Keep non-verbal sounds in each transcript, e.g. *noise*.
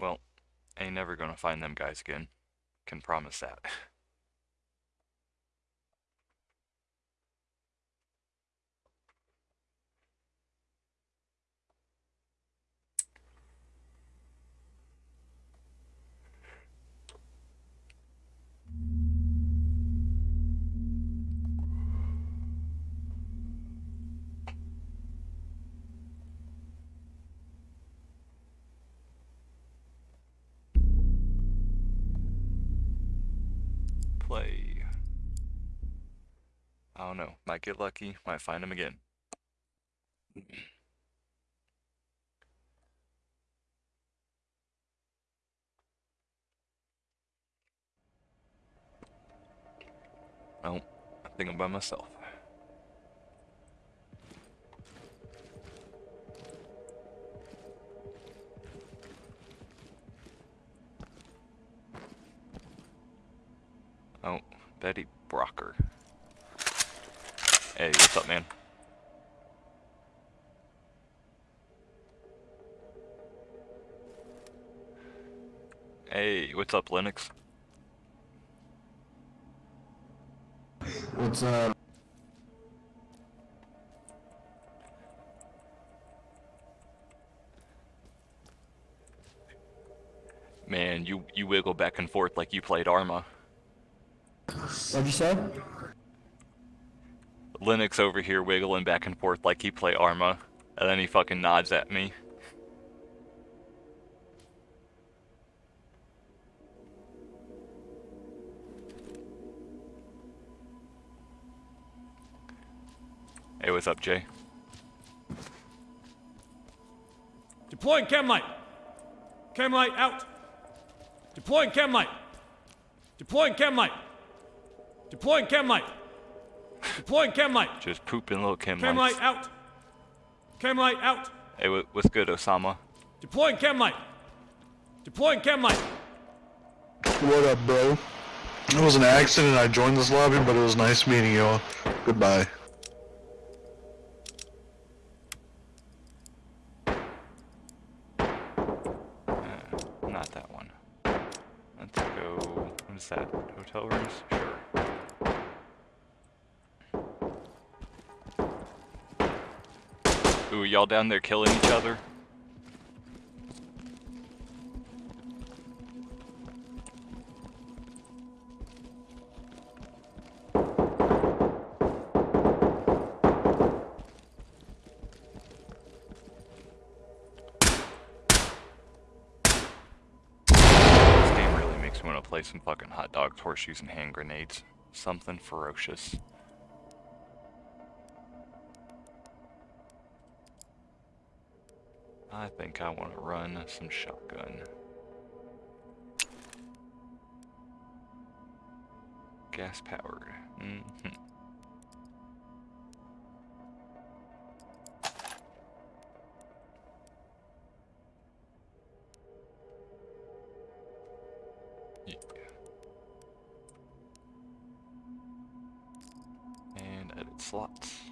Well, ain't never gonna find them guys again. Can promise that. *laughs* Might get lucky. Might find him again. Oh, I think I'm by myself. Oh, Betty Brocker. Hey, what's up, man? Hey, what's up, Linux? What's up? Man, you you wiggle back and forth like you played Arma. What'd you say? Linux over here wiggling back and forth like he play Arma, and then he fucking nods at me. Hey, what's up, Jay? Deploying chem light. Light out. Deploying chem light. Deploying chem. Deploying chem light. Deploying chem light. Just pooping little chem Chem lights. light out. Chem light out. Hey, what's good, Osama? Deploying chem light. Deploying chem light. What up, bro? It was an accident. I joined this lobby, but it was nice meeting you all. Goodbye. Not that one. Let's go. What is that? Hotel rooms? Sure. Ooh, y'all down there killing each other? This game really makes me want to play some fucking hot dogs, horseshoes, and hand grenades. Something ferocious. Think I want to run some shotgun. Gas powered. hmm Yeah. And edit slots.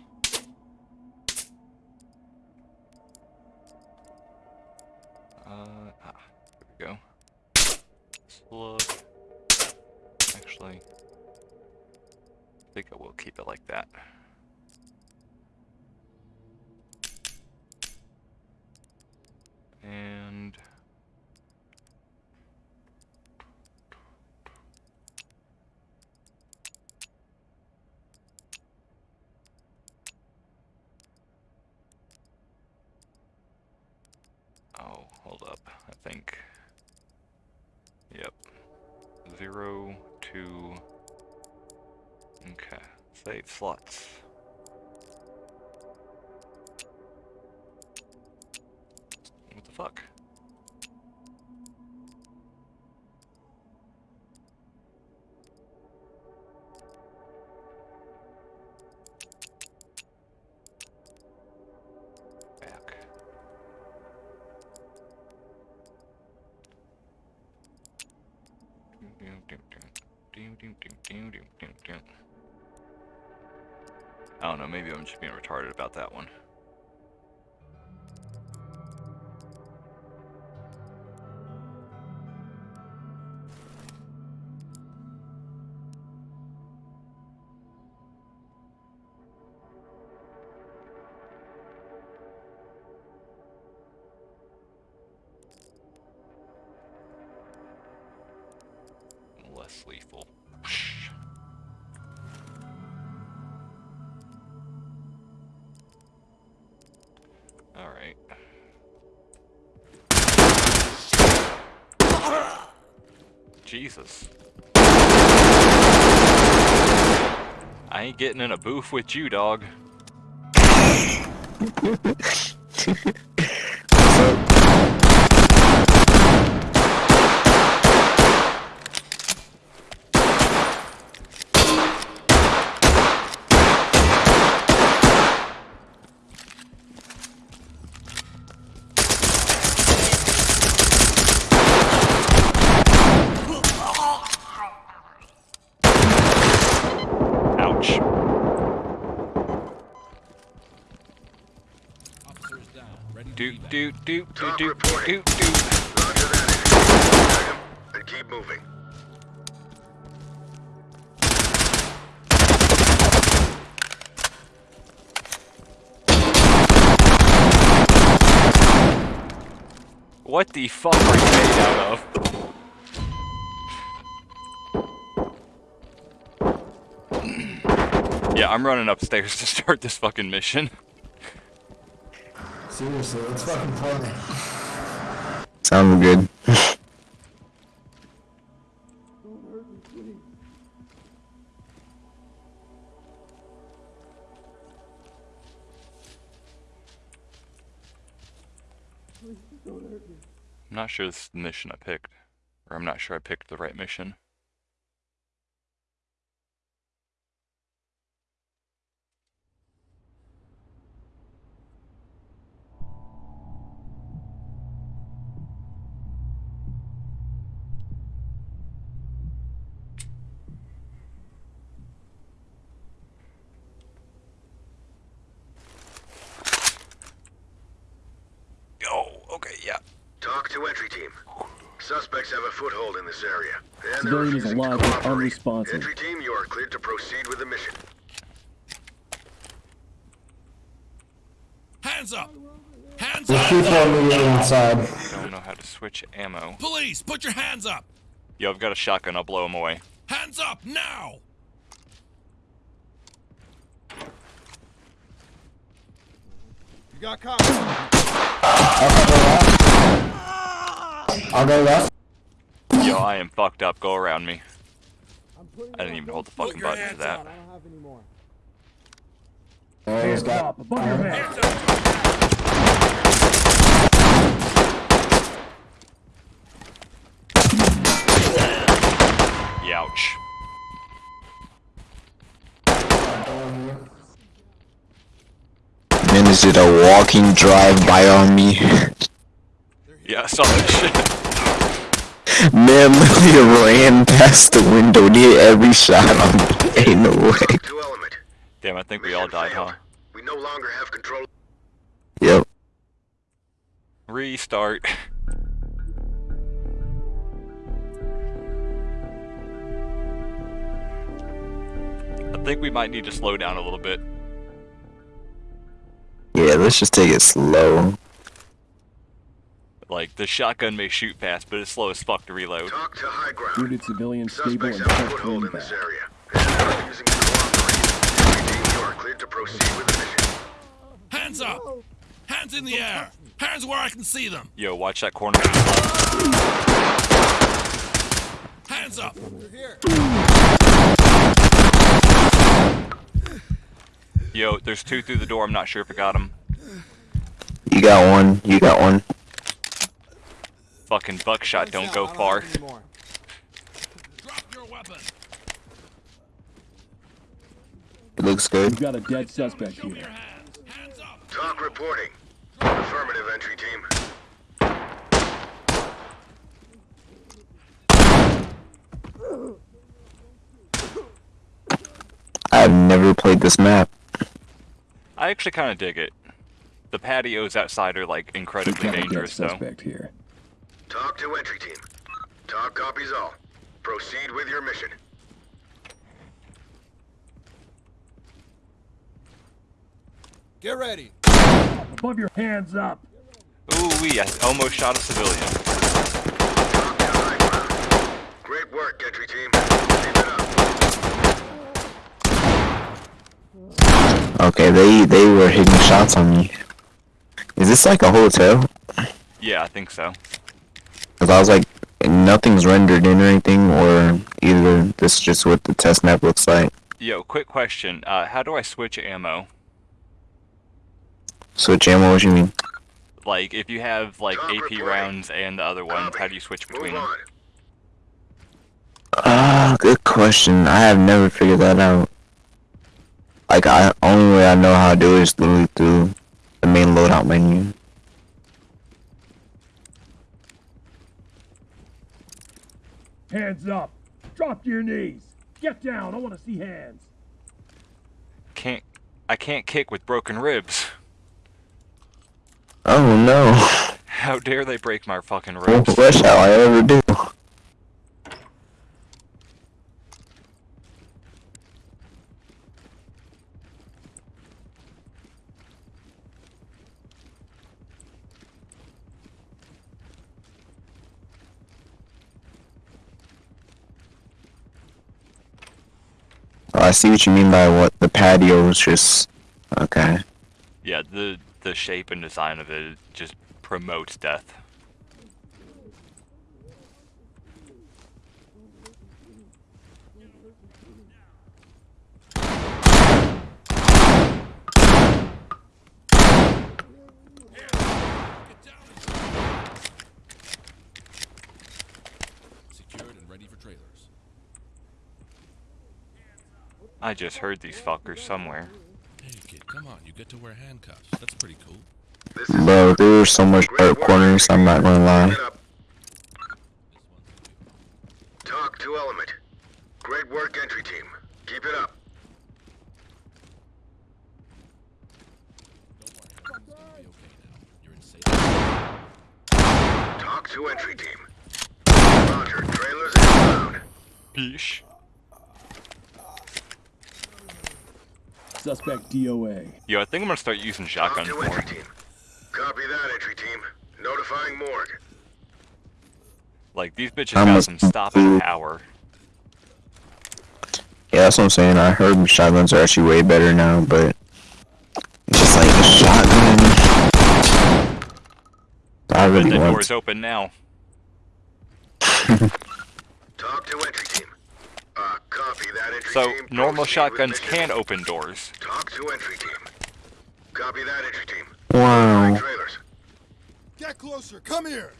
Will keep it like that. And Oh, hold up. I think. Yep. Zero, two. Okay. Slots. What the fuck? Back. I don't know, maybe I'm just being retarded about that one. Getting in a booth with you, dog. *laughs* What the fuck are you made out of? yeah, I'm running upstairs *laughs* to start this fucking mission. Seriously, let's fucking play. Sounds good. Not sure this is the mission I picked. Or I'm not sure I picked the right mission. Entry team. Suspects have a foothold in this area. And they're Civilian is alive but unresponsive. Entry team, you are cleared to proceed with the mission. Hands up! Hands There's up! people immediately inside. Don't know how to switch ammo. Police, put your hands up! Yo, I've got a shotgun. I'll blow him away. Hands up now! You got cops. I'll go left. Yo, I am fucked up. Go around me. I didn't even hold the fucking button for that. up. There he's got. above your head. Hands up! Youch. Man, is it a walking drive-by on me? *laughs* Yeah, I saw that shit. Man *laughs* literally ran past the window near every shot on me. Ain't *laughs* no way. TOC to element. Damn, I think we all Mission died, huh? We no longer have control. Yep. Restart. I think we might need to slow down a little bit. Yeah, let's just take it slow. Like, the shotgun may shoot fast, but it's slow as fuck to reload. TOC to high ground. Wounded civilian stable Suspects and have a foothold in this area. And they're refusing to cooperate. Entry team, you are cleared to proceed with the mission. Hands up! Hands in the air! Hands where I can see them! Yo, watch that corner to the left. Hands up! Yo, there's two through the door. I'm not sure if I got them. You got one. You got one. Fucking buckshot don't go far. Drop your weapon! It looks good. We've got a dead suspect here. hands! Hands up! TOC reporting. Affirmative entry team. I've never played this map. I actually kind of dig it. The patios outside are like We've incredibly got a dead dangerous, though. suspect here. TOC to entry team. TOC copies all. Proceed with your mission. Get ready. Above your hands up! Ooh, wee! I almost shot a civilian. TOC to high ground. Great work, entry team. Keep it up. Okay, they they were hitting shots on me. Is this like a hotel? Yeah, I think so. Cause I was like, nothing's rendered in or anything, or either this is just what the test map looks like. Yo, quick question. Uh, how do I switch ammo? Switch ammo, what do you mean? Like, if you have like Talk AP reporting. rounds and the other ones, how do you switch between them? on. Ah, good question. I have never figured that out. Like, I only way I know how to do it is literally through the main loadout menu. Hands up. Drop to your knees. Get down. I want to see hands. Can't. I can't kick with broken ribs. Oh no. How dare they break my fucking What ribs? what shall I ever do? I see what you mean by what the patio is just okay. Yeah, the the shape and design of it just promotes death. Secured and ready for trailers. I just heard these fuckers somewhere. Hey kid, come on, you get to wear handcuffs. That's pretty cool. This is Bro, there were so much Great sharp corners, I'm not gonna lie. TOC to Element. Great work, entry team. Keep it up. Don't worry, everything's gonna be okay now. You're in safe. TOC to entry team. Roger, trailers inbound. Peace. Suspect DOA. Yo, I think I'm gonna start using TOC shotguns more. entry team. Copy that, entry team. Notifying morgue. Like these bitches I'm got some stopping power. Yeah, that's what I'm saying. I heard shotguns are actually way better now, but just like a shotgun. I And really the want. door's open now. *laughs* TOC to entry team. Uh, copy that, entry So normal shotguns can open doors. TOC to entry team. Copy that, entry team. Wow. Trailers. Get closer, come here!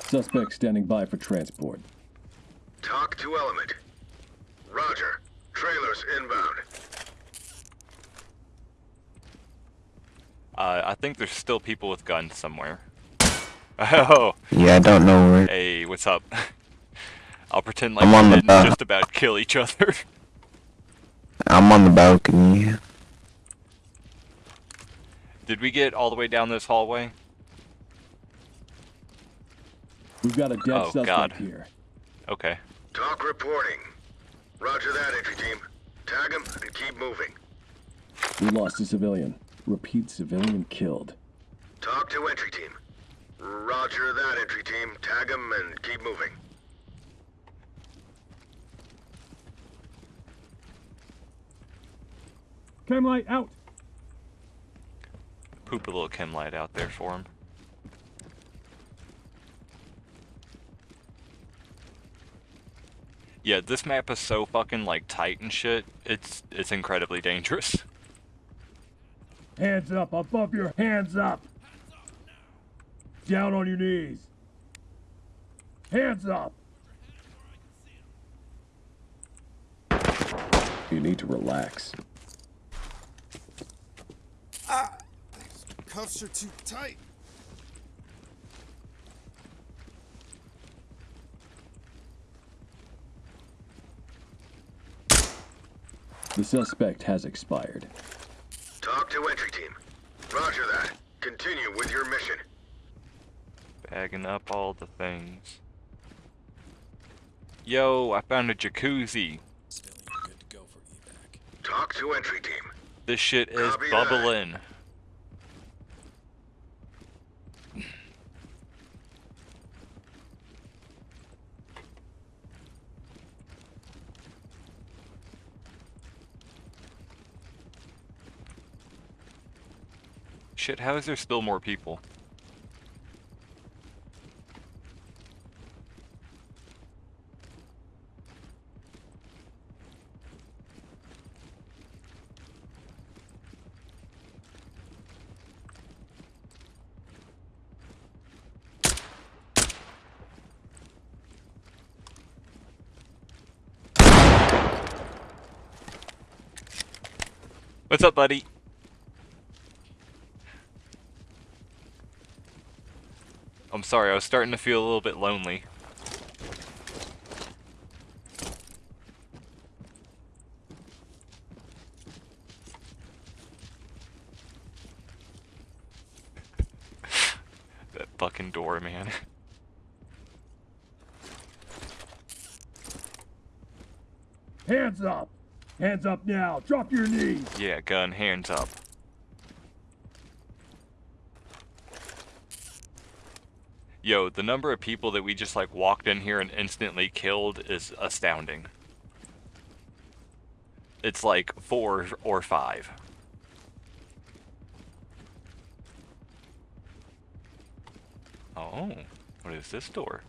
Suspect standing by for transport. TOC to Element. Roger. Trailers inbound. Uh, I think there's still people with guns somewhere. *laughs* Oh, Yeah, I don't know where. hey, what's up? *laughs* I'll pretend like I'm we on the didn't just about kill each other. *laughs* I'm on the balcony. Did we get all the way down this hallway? We've got a dead Oh, suspect God. here. Okay. TOC reporting. Roger that, entry team. Tag him and keep moving. We lost a civilian. Repeat civilian killed. TOC to entry team. Roger that, entry team. Tag him and keep moving. Chem light out. Poop a little chem light out there for him. Yeah, this map is so fucking like tight and shit. It's it's incredibly dangerous. *laughs* Hands up above your hands up. Down on your knees. Hands up. You need to relax. Cuffs are too tight. The suspect has expired. TOC to entry team. Roger that. Continue with your mission. Bagging up all the things. Yo, I found a jacuzzi. TOC to entry team. This shit is Copy that. bubbling. Shit, how is there still more people? What's up, buddy? I'm sorry, I was starting to feel a little bit lonely. that fucking door, man. Hands up! Hands up now! Drop your knees! yeah, gun, hands up. Yo, the number of people that we just like walked in here and instantly killed is astounding. It's like four or five. Oh, what is this door?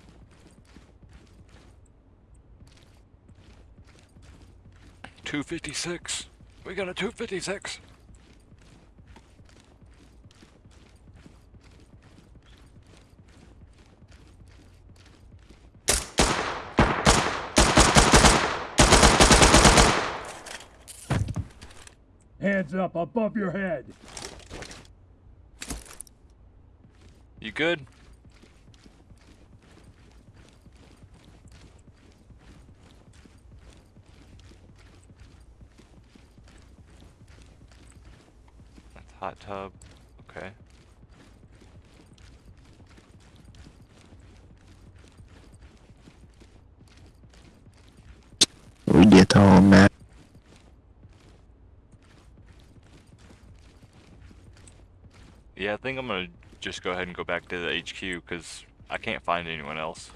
Two fifty six. We got a two fifty six. Hands up above your head! You good? That's hot tub. Okay. We get whole map. Yeah, I think I'm gonna just go ahead and go back to the HQ because I can't find anyone else.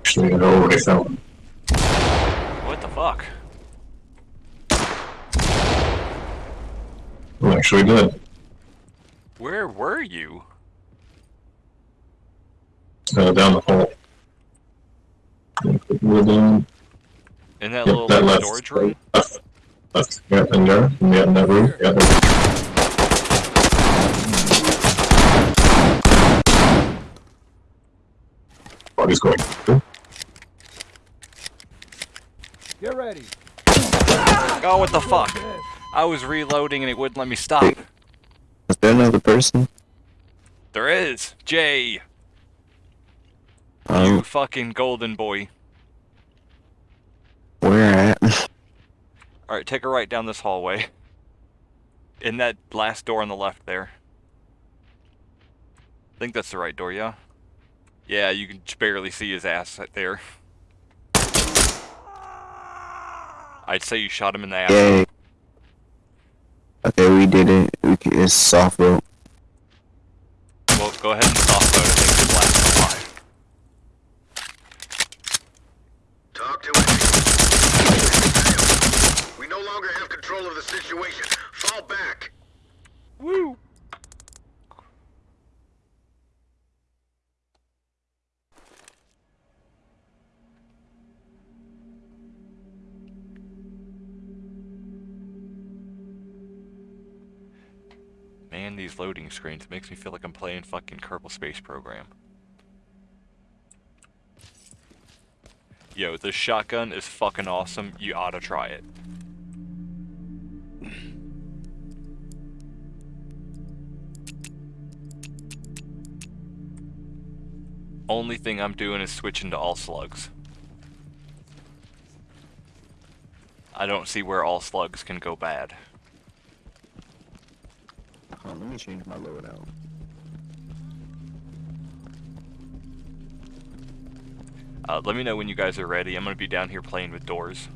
Actually, I already found. What the fuck? I'm actually dead. Where were you? Uh, down the hall. We're down. In that Yep, little that like, left. storage room? Left. Left. Yeah, in there. Yeah, in that room. Yeah. there. Body's going. Get ready. Oh, what the fuck? I was reloading and it wouldn't let me stop. Is there another person? There is! Jay! You Um, fucking golden boy. where at? *laughs* Alright, take a right down this hallway. In that last door on the left there. I think that's the right door, yeah? Yeah, you can barely see his ass right there. I'd say you shot him in the ass. Yay. Okay, we did it. We can, it's soft rope. Well, go ahead and soft load. I think it's last alive. Talk to it. We no longer have control of the situation. Fall back. Woo! Man, loading screens It makes me feel like I'm playing fucking Kerbal Space Program. Yo, this shotgun is fucking awesome. You ought to try it. Only thing I'm doing is switching to all slugs. I don't see where all slugs can go bad. Oh, let me change my loadout. Uh, let me know when you guys are ready. I'm gonna be down here playing with doors.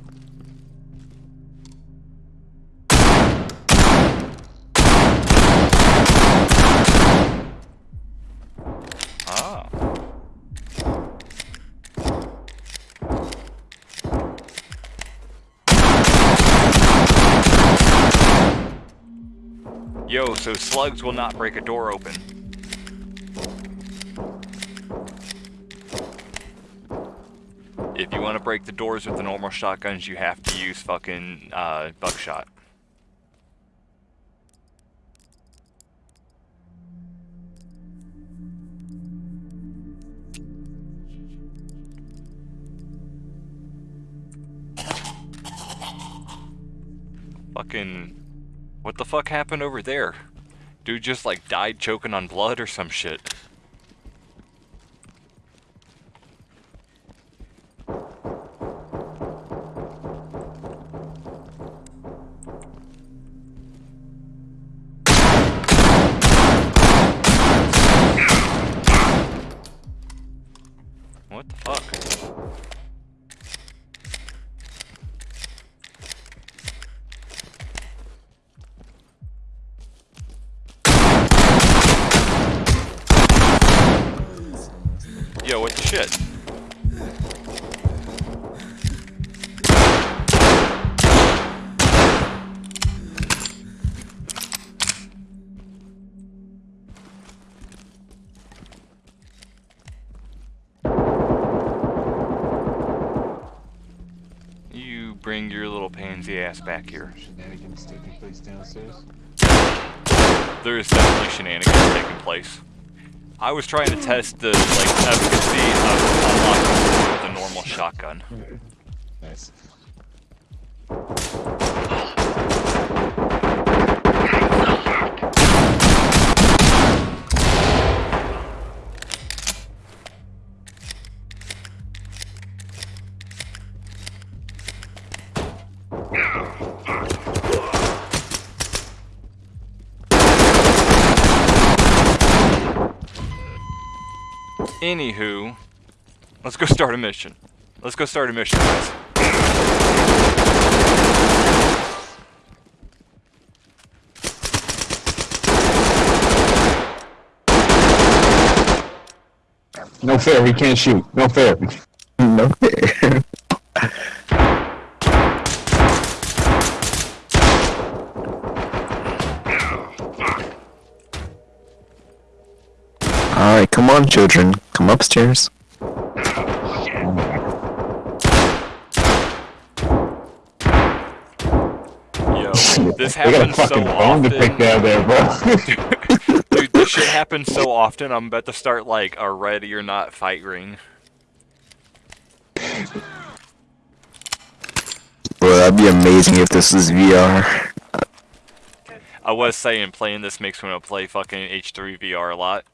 Ah. Yo, so slugs will not break a door open. If you want to break the doors with the normal shotguns, you have to use fucking uh, buckshot. Fucking... What the fuck happened over there? Dude just like died choking on blood or some shit. Back here. Shenanigans taking place downstairs. There is definitely shenanigans taking place. I was trying to test the like efficacy of unlocking with a normal shotgun. Nice. Anywho, let's go start a mission. Let's go start a mission, guys. No fair, we can't shoot. No fair. *laughs* No fair. Alright, come on, children. Come upstairs. Yo, *laughs* this got a happens so fucking bone to pick often. down there, bro. *laughs* Dude, this shit *laughs* happens so often. I'm about to start like a ready or not fight ring. Bro, that'd be amazing if this was VR. I was saying playing this makes me want to play fucking H3 VR a lot.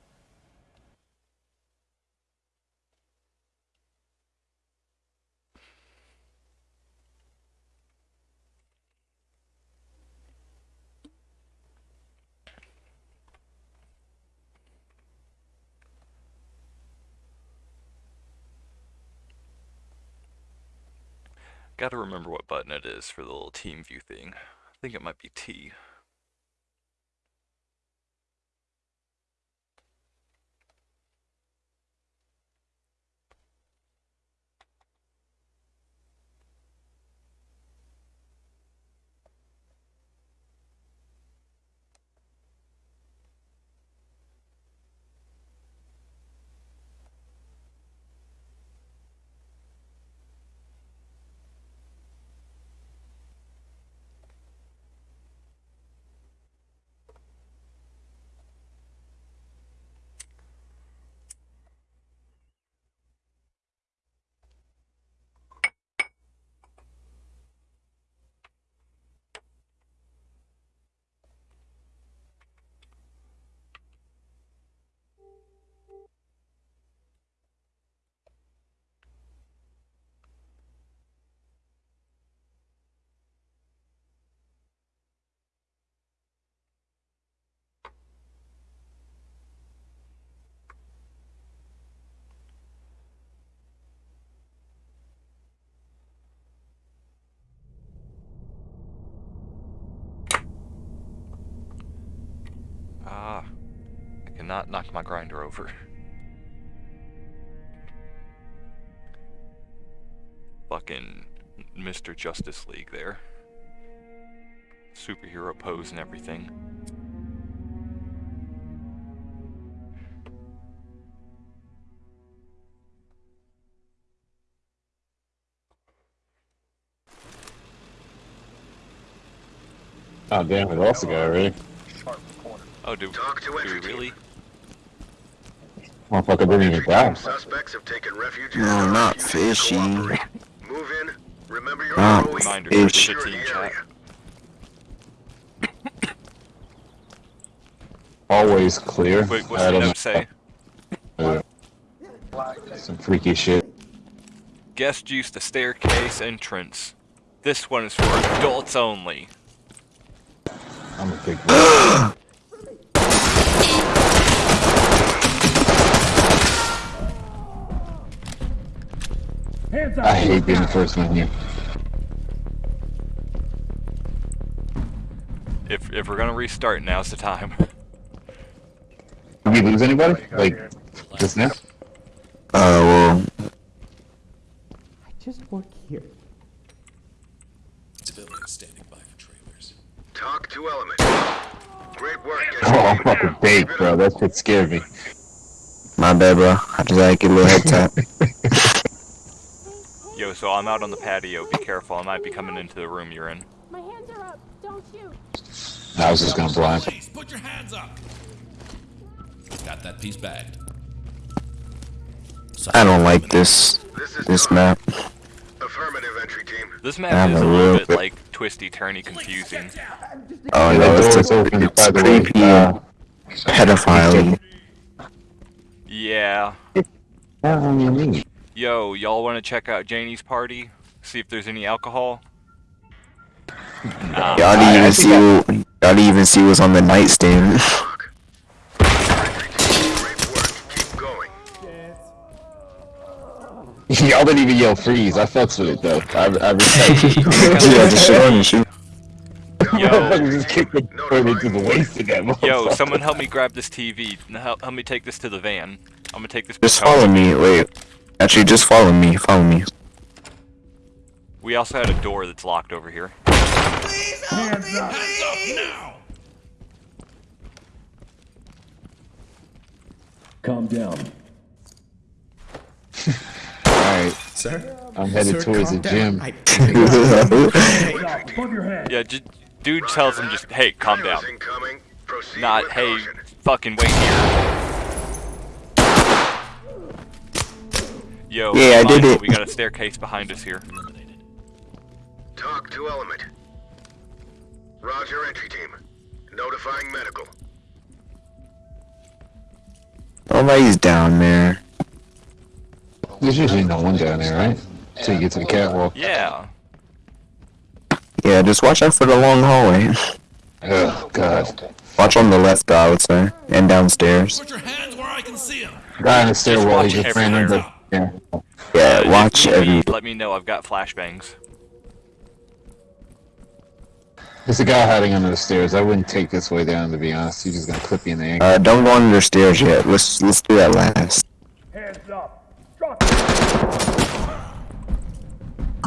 Gotta remember what button it is for the little team view thing. I think it might be T. not knock my grinder over. Fucking Mr. Justice League there. Superhero pose and everything. Oh damn, It lost the guy already. Oh, do, do we really? Motherfucker didn't even die. Suspects have taken refuge No, and not refusing to fishy. Move in. Remember your Not ROE. Reminder, Fish. there's team the chat. area. Always clear. Wait, what's I the note say? know. Some freaky shit. Guest use the staircase entrance. This one is for adults only. I'm a big *laughs* I hate being the first one here. If if we're gonna restart, now's the time. *laughs* Did we lose anybody? Like, just now? Uh, well, I Just work here. Civilians standing by for trailers. TOC to element. Great work. *laughs* Oh, I'm fucking baked, bro. That shit scared me. my bad, bro. I just had to get a little head tap. *laughs* Yo, so I'm out on the patio. Be careful. I might be coming into the room you're in. My hands are up. Don't shoot. I was just gonna blind. Please, put your hands up. Got that piece bagged. I don't like this This this map. Affirmative entry team. This I map is a a little bit bit- like twisty, turny, confusing. Oh Yeah, no, that it's door's open, it's by the way. creepy Uh, pedophile. Yeah. What do you mean? Yo, y'all want to check out Janie's party? See if there's any alcohol? Nah. Y'all didn't even see what, y'all didn't even see what's on the nightstand. Doc. Entry team. Great work. Keep going. Y'all didn't even yell freeze. I fucks with it though. I, I respect it. *laughs* yeah, just shoot on and shoot. Yo. Just kicked the door into the waist of that Yo, someone help me grab this TV. Help, help me take this to the van. I'm gonna take this. Just follow me. Wait, actually, just follow me. Follow me. We also had a door that's locked over here. Hands up! Hands up now! Calm down. *laughs* Alright, Sir? I'm headed towards the gym. *laughs* Hands up, above your head. Yeah, j- dude tells him just, hey, calm down. Trailers incoming. Proceed Not, hey, fucking wait here. Yo, Yeah, I did it. We got a staircase behind us here. TOC to element. Roger, entry team. Notifying medical. Nobody's down there. There's usually no one down there, right? Until you get to the catwalk. Yeah. Yeah, just watch out for the long hallway. *laughs* Oh, God. Watch on the left, I would say, and downstairs. Put your hands where I can see them. Guy in the stairwell, he watch just ran everywhere. Into. Yeah. Yeah, Uh, watch if every. need, Let me know. I've got flashbangs. There's a guy hiding under the stairs. I wouldn't take this way down, to be honest. He's just gonna clip you in the ankle. Uh, don't go under the stairs yet. Let's let's do that last. Hands up! Drop it!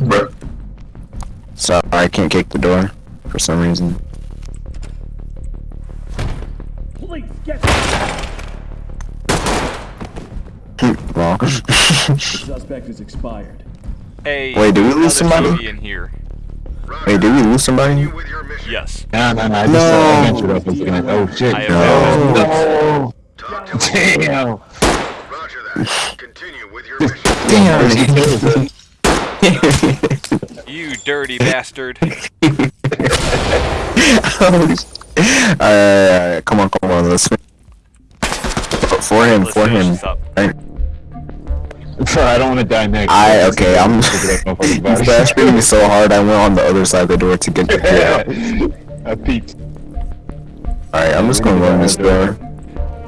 Bro, Sorry, I can't kick the door for some reason. Police, get down! well, The suspect is expired. Hey, Wait, did we lose somebody? In here. Roger. wait, did we lose somebody? Continue with your mission. Yes. No, no, no. I just No. uh, I ventured up into the. Oh, shit. I have no. TOC Damn. Roger that. Continue with your mission. Damn. You dirty bastard. *laughs* uh, come on, come on, let's. For him, for finish him. This Bro, I don't want to die next. I okay, I'm. Look at that motherfucker's He's body. bashing me so hard, I went on the other side of the door to get the kill. *laughs* I peeked. Alright, I'm just gonna run this door.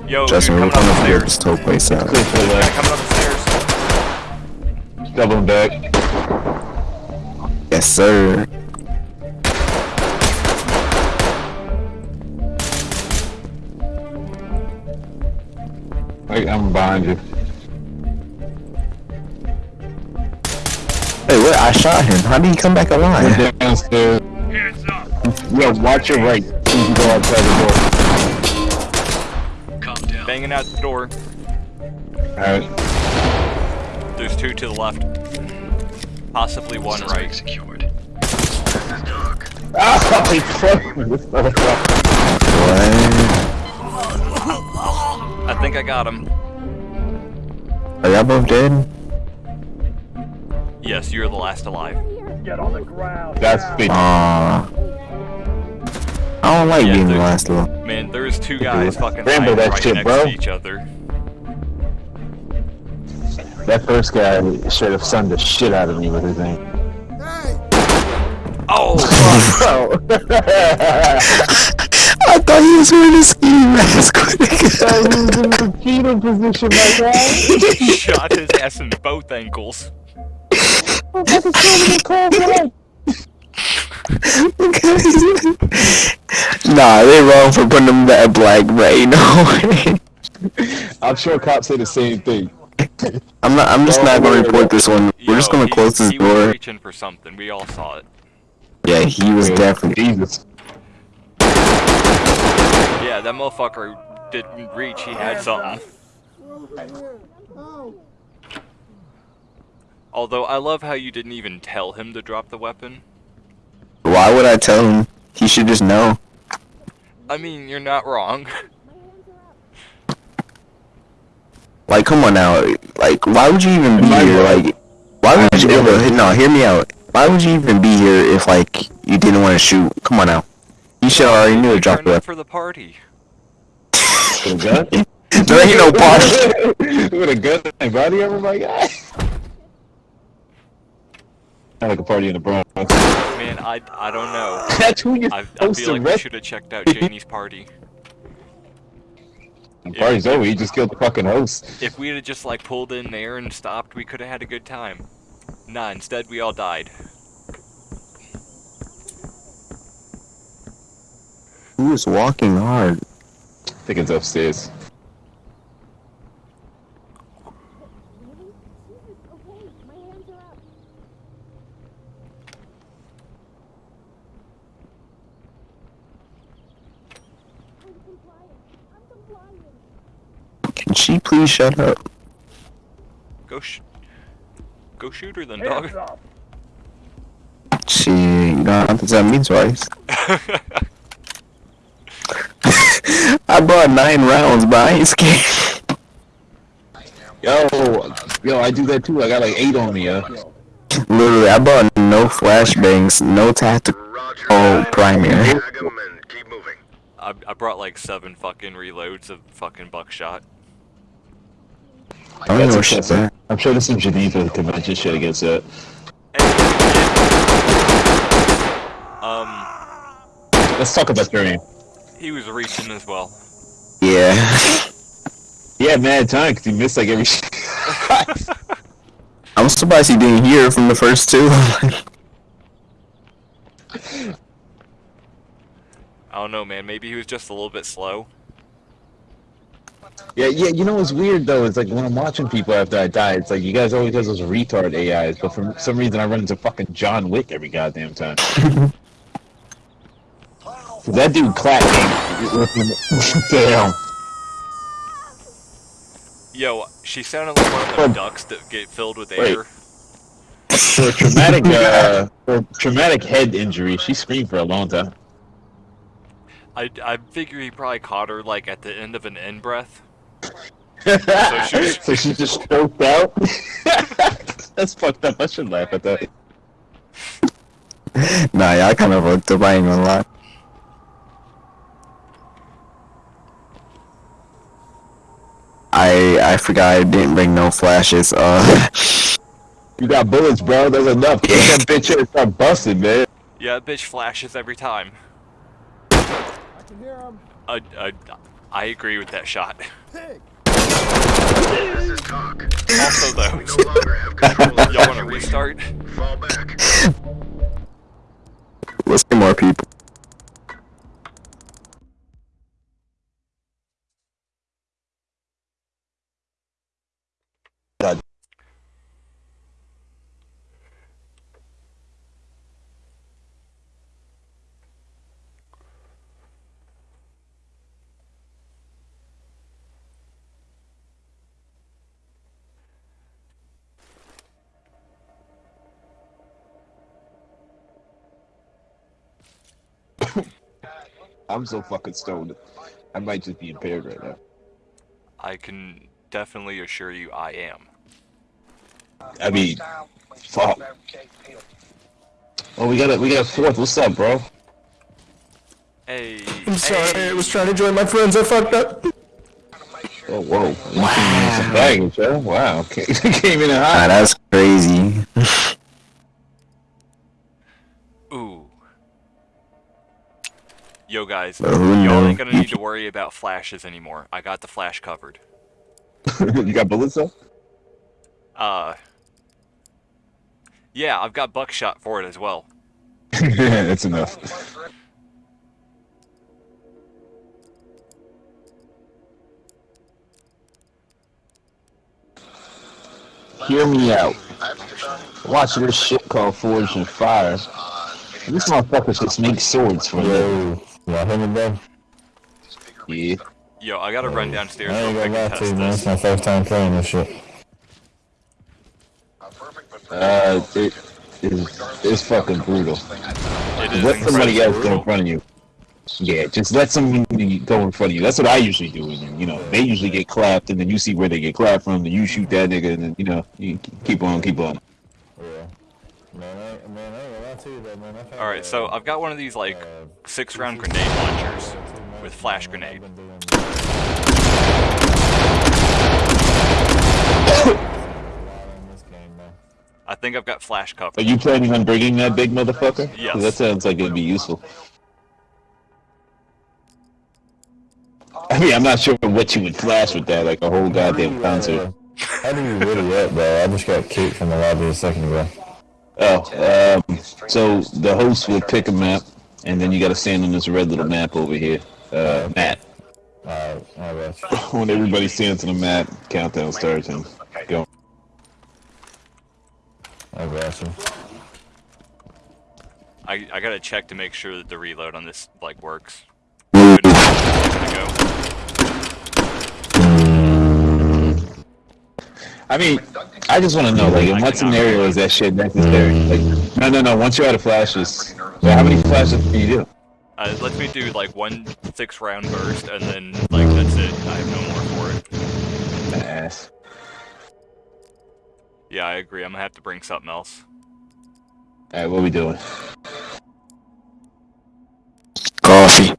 Yo, Justin, we're coming gonna up clear this whole place out. Clear for the left. Uh, coming up the stairs. Doubling back. Yes, sir. Wait, I'm behind you. I shot him. How did he come back alive? We're downstairs. Hands up! Yo, watch your right. You can go outside the Calm down. Banging out the door. door. Alright. There's two to the left. Possibly one right. Secured. This is Ah, *laughs* he fucked me, this motherfucker. What? I think I got him. Are y'all both dead? Yes, you're the last alive. Get on the ground. That's now. big. Aw. I don't like Yeah, being the last little. Man, there's two guys fucking Rambo lying that right shit, next bro. to each other. That first guy should have sunned the shit out of me with his name. Oh, *laughs* Bro. *laughs* I thought he was wearing a ski mask. So he was in the fetal position, my guy. *laughs* he shot his ass in both ankles. Nah, they're wrong for putting them that black brain. No way. I'm sure cops say the same thing. I'm not. I'm just not gonna report this one. We're just gonna he- close this he was door. reaching for something. We all saw it. Yeah, he was definitely. Jesus. Yeah, that motherfucker didn't reach. He had something. Oh, Although I love how you didn't even tell him to drop the weapon. Why would I tell him? He should just know. I mean, you're not wrong. *laughs* Like, come on now. Like, why would you even be here? Like, why would you? I'm. No, hear me out. Why would you even be here if like you didn't want to shoot? Come on now. You should already knew to drop the weapon. for the party. *laughs* Gun? *laughs* There ain't no party. With a gun and body armor, my guy. Sound like a party in the Bronx. Man, I, I don't know. *laughs* That's who you're I, I feel to like we should have checked out Janie's party. The party's over. You just killed the fucking host. If we had just like pulled in there and stopped, we could have had a good time. Nah, instead we all died. Who is walking hard? I think it's upstairs. Okay, my hands are up. I'm compliant. I'm compliant. Can please shut up? Go sh- Go shoot her then, Hands dog. up. She, you don't have to tell me twice. *laughs* I bought nine rounds, but I ain't scared. Yo, yo, I do that too. I got like eight on me, yo. Literally, I bought no flashbangs, no tactical Oh, that. primary. Tag 'em and keep moving. I, I brought like seven fucking reloads of fucking buckshot. I don't even know what shit That's that. excessive. I'm sure there's some Geneva convention shit against that. Um, Let's talk about your aim. he was reaching as well. Yeah. He had mad time because he missed like every. *laughs* *laughs* I'm surprised he didn't hear from the first two. *laughs* I don't know, man. Maybe he was just a little bit slow. Yeah, yeah. You know what's weird though? It's like when I'm watching people after I die, it's like you guys always have those retard AIs, but for some reason I run into fucking John Wick every goddamn time. *laughs* that dude clapped. *laughs* Damn. Yo, she sounded like one of them ducks that get filled with Wait. air. For a traumatic, *laughs* uh, for a traumatic head injury, she screamed for a long time. I, I figure he probably caught her like at the end of an in breath. So, *laughs* she, she just choked out. *laughs* That's fucked up. I should laugh at that. nah, y'all kind of fucked up. I ain't gonna lie. I I forgot I didn't bring no flashes. Uh, You got bullets, bro. That's enough. Get *laughs* that bitch in and start busting, man. Yeah, that bitch flashes every time. I can hear him. I, I, I agree with that shot. This is TOC. Also, though, We no longer have control of *laughs* y'all want to restart? Fall back. let's get more people. I'm so fucking stoned. I might just be impaired right now. I can definitely assure you I am. I mean, fuck. Oh, we got a we got a fourth. What's up, bro? Hey. I'm sorry, hey. I was trying to join my friends, I fucked up. Oh, whoa. Wow. Baggage, huh? Wow. *laughs* Came in hot. that's Yo guys, But who y'all ain't gonna need to worry about flashes anymore. I got the flash covered. *laughs* you got bullets though? Uh. Yeah, I've got buckshot for it as well. *laughs* yeah, That's enough. Hear me out. Watch this shit called Forged in Fire. These motherfuckers just make swords for me. Yo, y'all hear me, bro? Yeah. Yo, I gotta run downstairs I real ain't quick gonna lie to you, man. It's my first time playing this shit. Uh, it is it's fucking brutal. It is Let somebody incredibly else go in front of you. Yeah, just let somebody go in front of you. That's what I usually do. And then, you know, they usually get clapped, and then you see where they get clapped from, and you shoot that nigga, and then you know, you keep on, keep on. Yeah. Man, I, man, I ain't gonna lie to you, though, man. I've had, Alright, so uh, I've got one of these, like, uh, six round grenade launchers with flash grenade. been doing a lot in this *coughs* game, man. I think I've got flash cover. Are you planning on bringing that big motherfucker? Yes. That sounds like it'd be useful. I mean, I'm not sure what you would flash with that, like a whole goddamn concert. How do you really up, bro? I just got kicked from the lobby a second ago. Oh, um, so the host will pick a map, and then you gotta stand on this red little map over here. Uh, Matt. Alright, I got you. *laughs* When everybody stands on the map, countdown starts and go. I got you. I, I gotta check to make sure that the reload on this, like, works. I mean, I just want to know, like, in what scenario is that shit necessary? Like, no, no, no. Once you're out of flashes, well, how many flashes can you do? Uh, it lets me do, like, one six round burst, and then, like, that's it. I have no more for it. Ass. Yeah, I agree. I'm gonna have to bring something else. All right, what we doing? Coffee.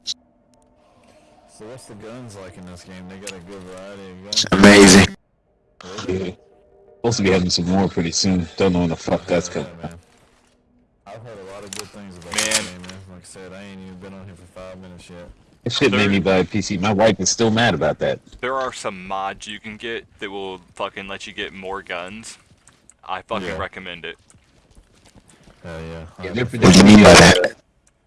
So what's the guns like in this game? They got a good variety of guns. Amazing. Yeah. *laughs* Supposed to be having some more pretty soon. Don't know when the fuck that's coming. Yeah, man. I've heard a lot of good things about Man. this game, man. Like I said, I ain't even been on here for five minutes yet. That shit made me buy a PC. My wife is still mad about that. There are some mods you can get that will fucking let you get more guns. I fucking Yeah. recommend it. Hell yeah. Yeah, I'll they're definitely- What do you mean by that?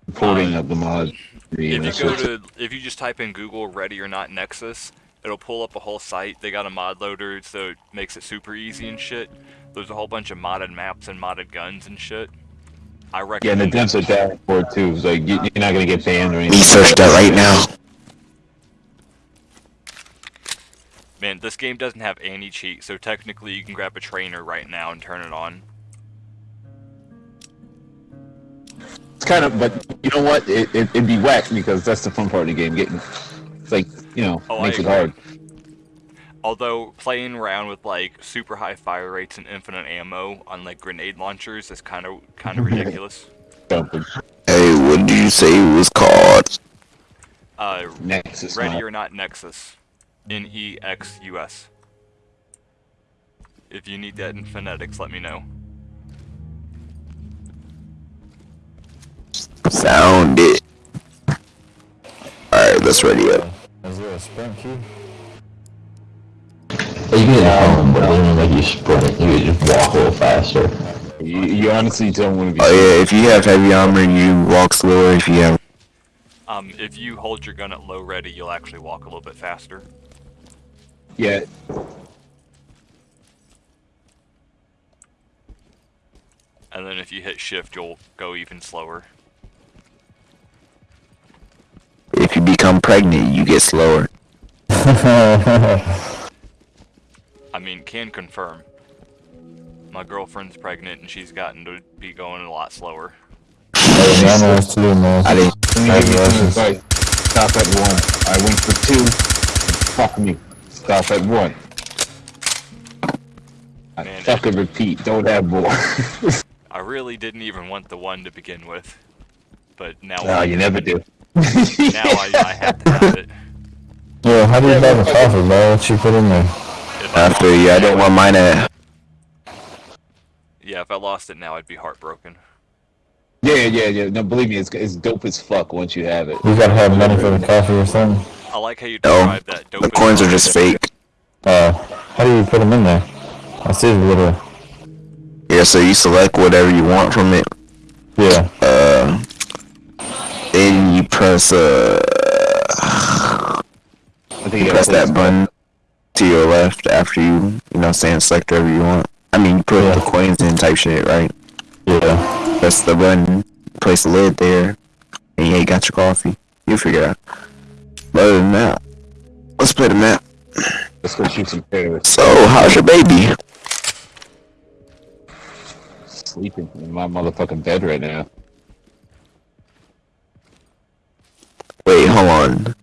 Reporting uh, of the mod. If you go to, if you just type in Google Ready or Not Nexus, it'll pull up a whole site. They got a mod loader, so it makes it super easy and shit. There's a whole bunch of modded maps and modded guns and shit. I Yeah, and the devs are it. down for it too. It's like you, you're not gonna get banned or Me anything. search that right now. Man, this game doesn't have any cheat, so technically you can grab a trainer right now and turn it on. It's kind of, but you know what? It, it, it'd be whack because that's the fun part of the game. Getting, it's like you know, Oh, I makes it hard. Although playing around with like super high fire rates and infinite ammo on like grenade launchers is kind of kind of *laughs* ridiculous. Jumping. Hey, what do you say it was called? Uh, Nexus. Ready mod. or Not Nexus. N E X U S. If you need that in phonetics, let me know. Sound it. Alright, let's ready up. Is there a sprint key? You can home, but it doesn't make you sprint. You can just walk a little faster. You, you honestly don't want to be. Oh yeah, if you have heavy armor, and you walk slower. If you have, Um, if you hold your gun at low ready, you'll actually walk a little bit faster. Yeah. And then if you hit shift, you'll go even slower. if you become pregnant, you get slower. *laughs* I mean, can confirm. My girlfriend's pregnant and she's gotten to be going a lot slower. Hey, I'm on too, man. I didn't. Me give you Congratulations. Stop at one. I went for two. Fuck me. Stop at one. I Man, fucking repeat. Don't have more. *laughs* I really didn't even want the one to begin with, but now no, you never do. Now I, I have to have it. Yo, how do you buy the coffee, bro? What you put in there? After, yeah, I it, didn't want mine at. Yeah, if I lost it now, I'd be heartbroken. Yeah, yeah, yeah. No, believe me, it's, it's dope as fuck once you have it. You gotta have money for the coffee or something. I like how you No, describe that. the coins are just fake. Uh, how do you put them in there? I see the little. Yeah, so you select whatever you want from it. Yeah. Uh, then you press uh, I think you press that button to your left after you, you know, saying select whatever you want. I mean, you put Yeah. the coins in type shit, right? Yeah. Press the button, place the lid there, and yeah, you got your coffee. You figure out. But other than that, let's play the map. Let's go shoot some terrorists. So, how's your baby? Sleeping in my motherfucking bed right now. Wait, hold on.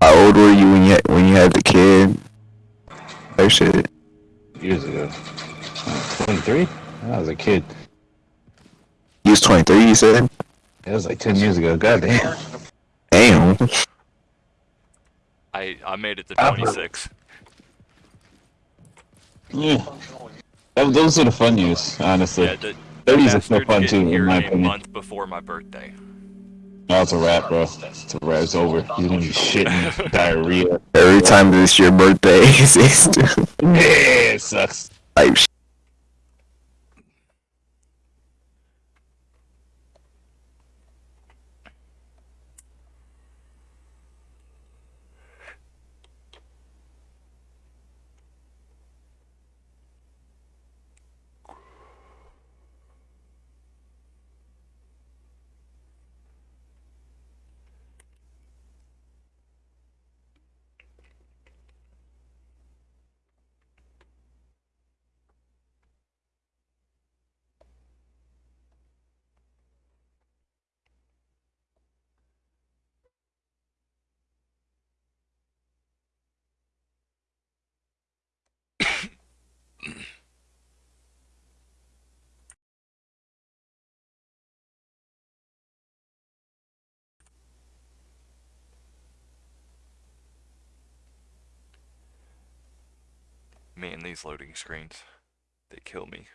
How old were you when you when you had the kid? Oh shit. Years ago. 23? I was a kid. You was 23, you said? It was like 10 years ago. God damn. Damn. I I made it to 26. Yeah. Those are the fun years, honestly. Yeah, the, 30s are so bastard fun too, in here my a opinion. month before my birthday. No, it's a wrap, bro. It's a wrap. It's over. You're gonna be shitting *laughs* diarrhea. Every time it's your birthday, *laughs* it's, it's Yeah, it sucks. like sh- Man, these loading screens, they kill me.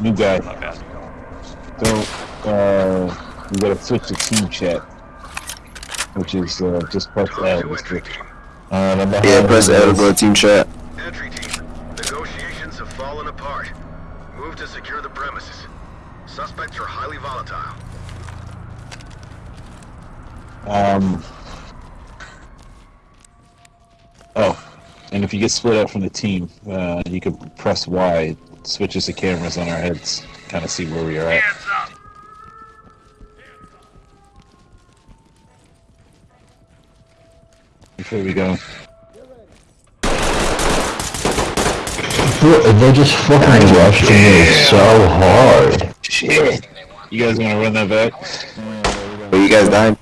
New guy. My bad. So, uh, you gotta switch to team chat. Which is, uh, just press L. To Just entry to, team. Uh, the behind yeah, press you L to go to team chat. Entry team. Negotiations have fallen apart. Move to secure the premises. Suspects are highly volatile. um. Oh, and if you get split up from the team, uh, you can press Y. It switches the cameras on our heads, kind of see where we are at. Before we go. Bro, They just fucking rushed me so hard. Shit! You guys want to run that back? But you guys died?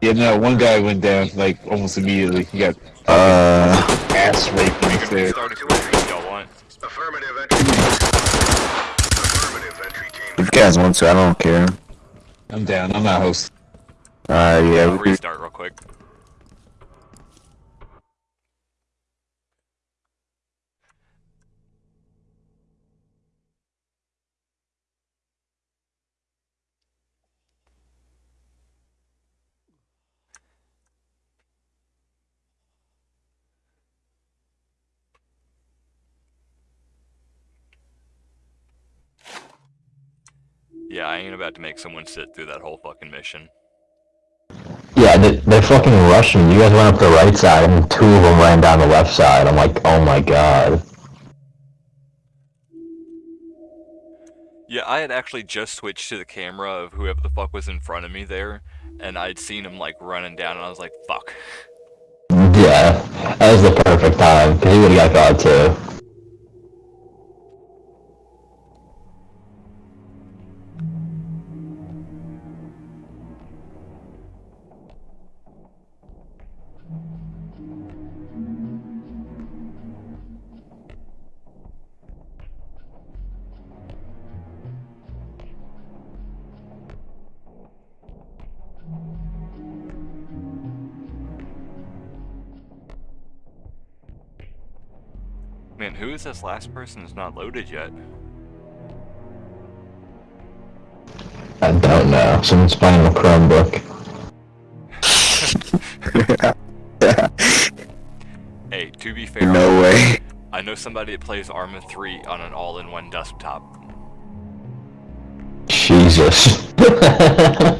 Yeah, no, one guy went down like almost immediately. He got Uh, ass raped when he Enemy there. started restart if if y'all want. Affirmative entry team. Affirmative entry team. If you guys want to, I don't care. I'm down. I'm not host. Alright, uh, yeah, I'll restart real quick. Yeah, I ain't about to make someone sit through that whole fucking mission. Yeah, they, they fucking rushed me. You guys went up the right side, and two of them ran down the left side. I'm like, oh my god. Yeah, I had actually just switched to the camera of whoever the fuck was in front of me there, and I'd seen him like running down, and I was like, fuck. Yeah, that was the perfect time, because he would've got caught too. Is this last person is not loaded yet? I don't know. Someone's playing a Chromebook. *laughs* Hey, to be fair, No way. I know somebody that plays Arma 3 on an all-in-one desktop. Jesus. *laughs* oh,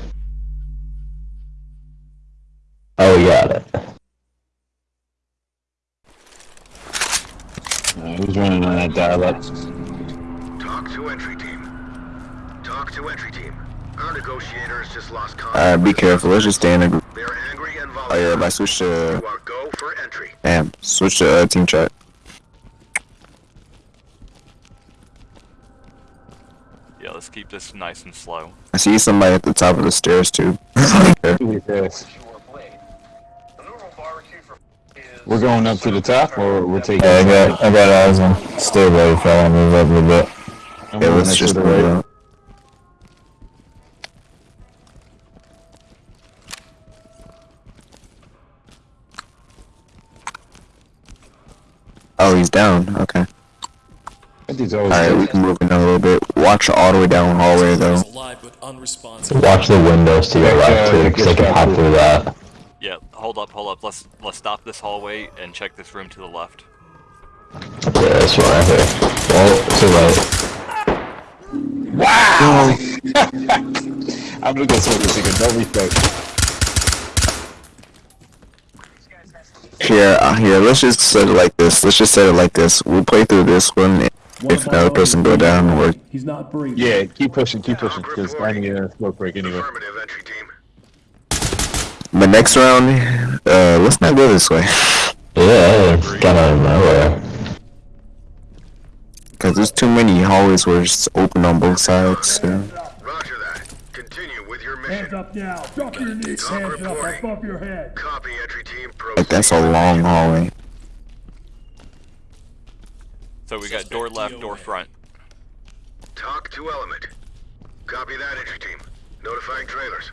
we got it. Uh, who's running dial-up? TOC to entry team. TOC to entry team. Our negotiators just lost contact. Alright, be careful. Let's just stay in a group. They're angry and Oh yeah, if I switch to... You go for entry. Damn, switch to uh, team chat. Yeah, let's keep this nice and slow. I see somebody at the top of the stairs too. *laughs* We're going up to the top, or we're taking. Yeah, I got, I got eyes on. Stay ready, fella. Move up a little bit. I'm yeah, let's just the move right. up. Oh, he's down. Okay. That dude's always Alright, we can move in a little bit. Watch all the way down the hallway though. alive but unresponsive. Watch the windows to your left, uh, too, because they can hop through that. Yeah, hold up, hold up. Let's let's stop this hallway and check this room to the left. Yeah, this one right here. Oh, too late. Wow! *laughs* I'm gonna go smoke this nigga. No respect. Here, uh, here. Let's just set it like this. Let's just set it like this. We'll play through this one. If another person go down, or He's not breathing. Yeah, keep pushing, keep pushing, because I need a smoke break anyway. Affirmative entry team. But next round, uh, let's not go this way. Yeah, it's kind of nowhere. Cause there's too many hallways where it's open on both sides. So. Roger that. Continue with your mission. Hands up now. Drop your knees. TOC Hands up reporting. above your head. Copy entry team. Like that's a long hallway. So we got door left, door front. TOC to element. Copy that entry team. Notifying trailers.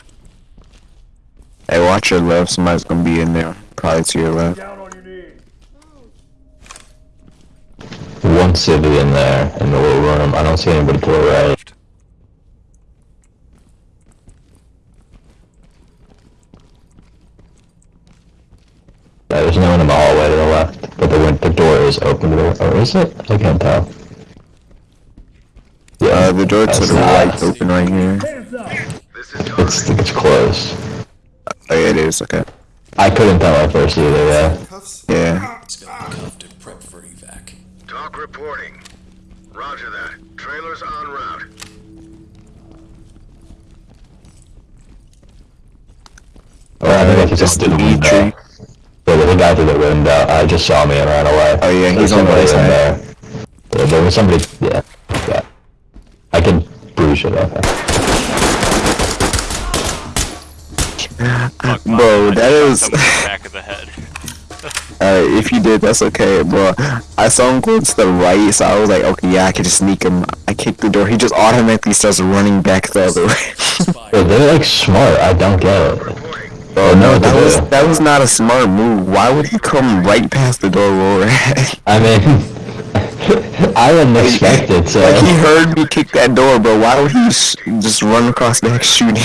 Hey, watch your left. Somebody's gonna be in there. Probably to your left. Down on your knees. One civilian there in the little room. I don't see anybody to the right. Yeah, there's no one in the hallway to the left, but the the door is open to the or is it? I can't tell. Yeah, Uh, the door to the right open right here. Hands up. This is It's it's close. Oh yeah, it is. Okay. I couldn't tell at first either. Yeah. Yeah. He's gonna be cuffed and prepped for evac. TOC reporting. Roger that. Trailers en route. Or I think I just Just through the the weed tree. Yeah, there's a guy through the window. I just saw me and ran away. Oh yeah, There's he's on the somebody right in side. there. Yeah, there was somebody. Yeah, yeah. I can bruise it. Okay. Fuck, my- Bro, I that just is- shot someone in the *laughs* back of the head. *laughs* Alright, if you did, that's okay, bro. I saw him go to the right, so I was like, okay, yeah, I can just sneak him. I kicked the door. He just automatically starts running back the other way. *laughs* Bro, they're like smart. I don't get it. Bro, no, that was do. that was not a smart move. Why would he come right past the door, Roar? I mean, I didn't expect it, so. like he heard me kick that door, bro. Why would he sh- just run across the next shooting?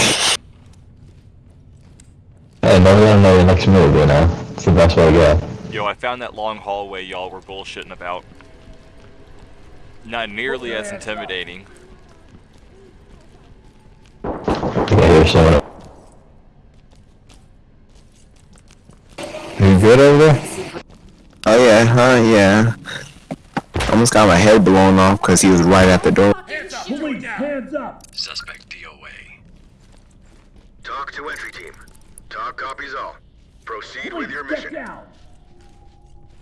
Hey, never gonna know your next move, you know? It's the best way to go. Yo, I found that long hallway y'all were bullshitting about. Not nearly as intimidating. Yeah, here's someone. You good over there? Oh yeah, huh? Yeah. Almost got my head blown off because he was right at the door. Hands Police, hands up! Suspect DOA. TOC to entry team. TOC copies all. Proceed with your mission. down!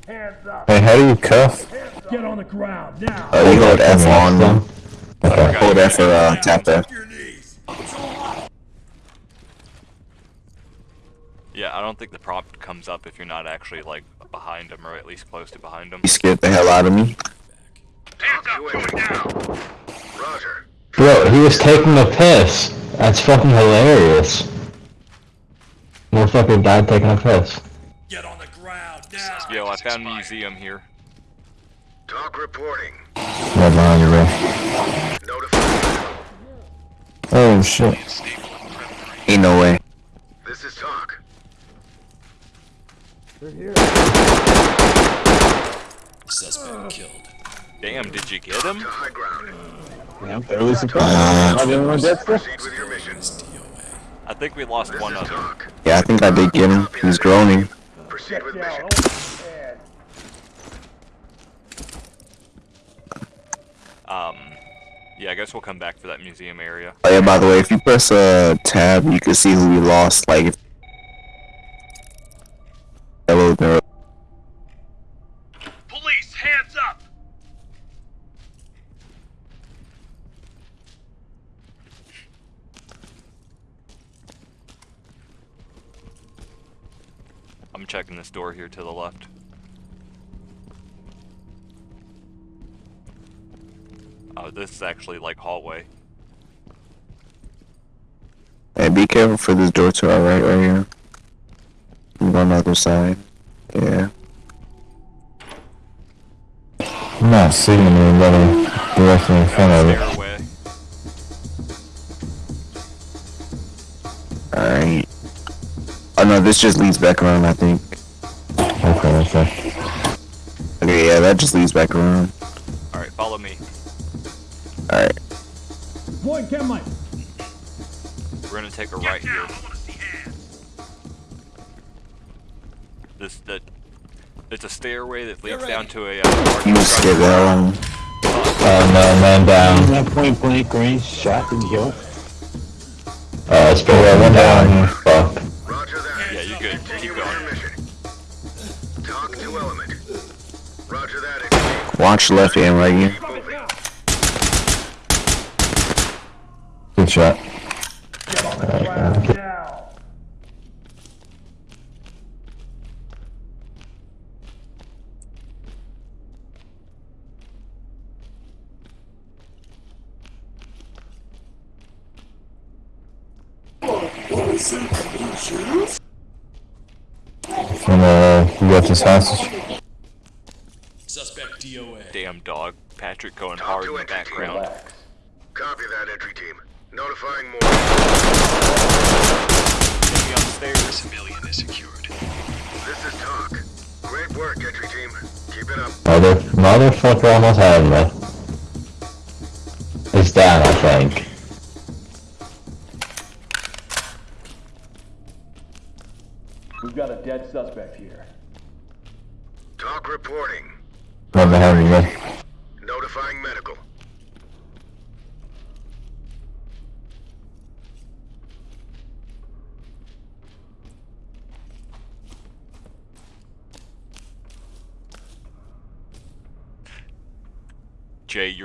Hands up! Hey, how do you cuff? Get on the ground, now! Uh, you hold F on them. Okay. Hold F for uh, tap F. Yeah, I don't think the prompt comes up if you're not actually like behind him or at least close to behind him. You scared the hell out of me. TOC to entry team. Roger. Bro, he was taking a piss. That's fucking hilarious. Motherfucker died taking a piss. Get on the ground now. Yo, I found museum here. TOC reporting. Right behind you, bro. Notify. Oh shit. Ain't no way. This is TOC. They're here. Suspect killed. Damn, did you get him? To high ground. Yeah, I'm fairly surprised. Am I the only one dead still? Proceed with your mission. I think we lost This one is of them. Yeah, I think I did get him. He was groaning. Proceed with mission. hold his head. Um, yeah, I guess we'll come back for that museum area. Oh yeah, by the way, if you press uh, tab, you can see who we lost. Like, if Hello there. Police, hands checking this door here to the left. Oh, this is actually like hallway. Hey, be careful for this door to our right, right here. I'm on the other side. Yeah. I'm not seeing anybody directly in front of it. Alright. Oh no, this just leads back around, I think. Okay, okay. Okay, yeah, that just leads back around. Alright, follow me. Alright. Deploying chem light. We're gonna take a right here. This that it's a stairway that leads down to a uh, You scared the structure. hell out of me. Oh no, man down. That point blank range shot and kill. Oh, it's been yeah, one down here. Watch left and right here. Good shot. Now! And uh, you got this hostage? Suspect DOA. Damn dog. Patrick going TOC hard in the entry team. background. Copy that, entry team. Notifying more. Get me on the stairs. Civilian is secured. This is TOC. Great work, entry team. Keep it up. Mother, motherfucker almost had me. It's down, I think.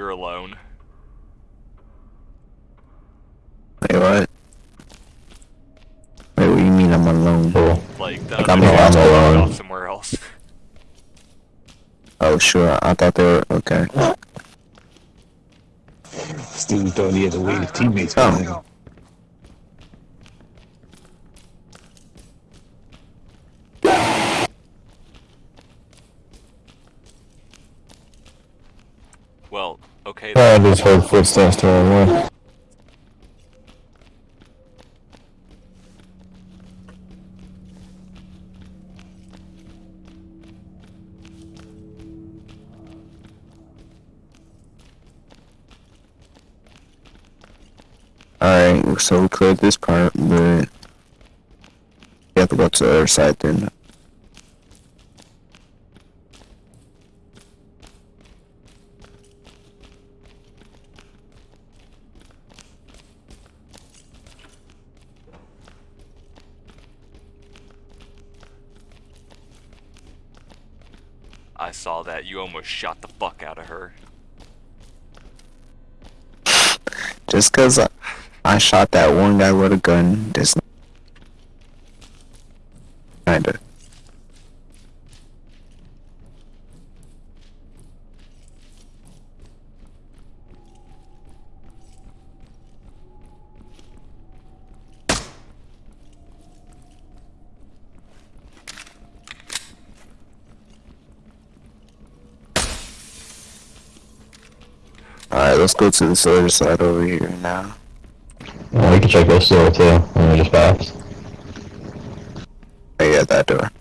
you're alone. Wait, what? Wait, what do you mean I'm alone, bro? Like, that like I'm, I'm alone. Somewhere else. Oh, sure. I thought they were okay. Still don't need to the teammates. Oh. I just heard footsteps to left. Alright, so we cleared this part, but we have to go to the other side then. I saw that. You almost shot the fuck out of her. Just cause I, I shot that one guy with a gun, this kinda. Alright, let's go to this other side over here now. Oh, we can check this door too. When we just passed. Oh yeah, that door.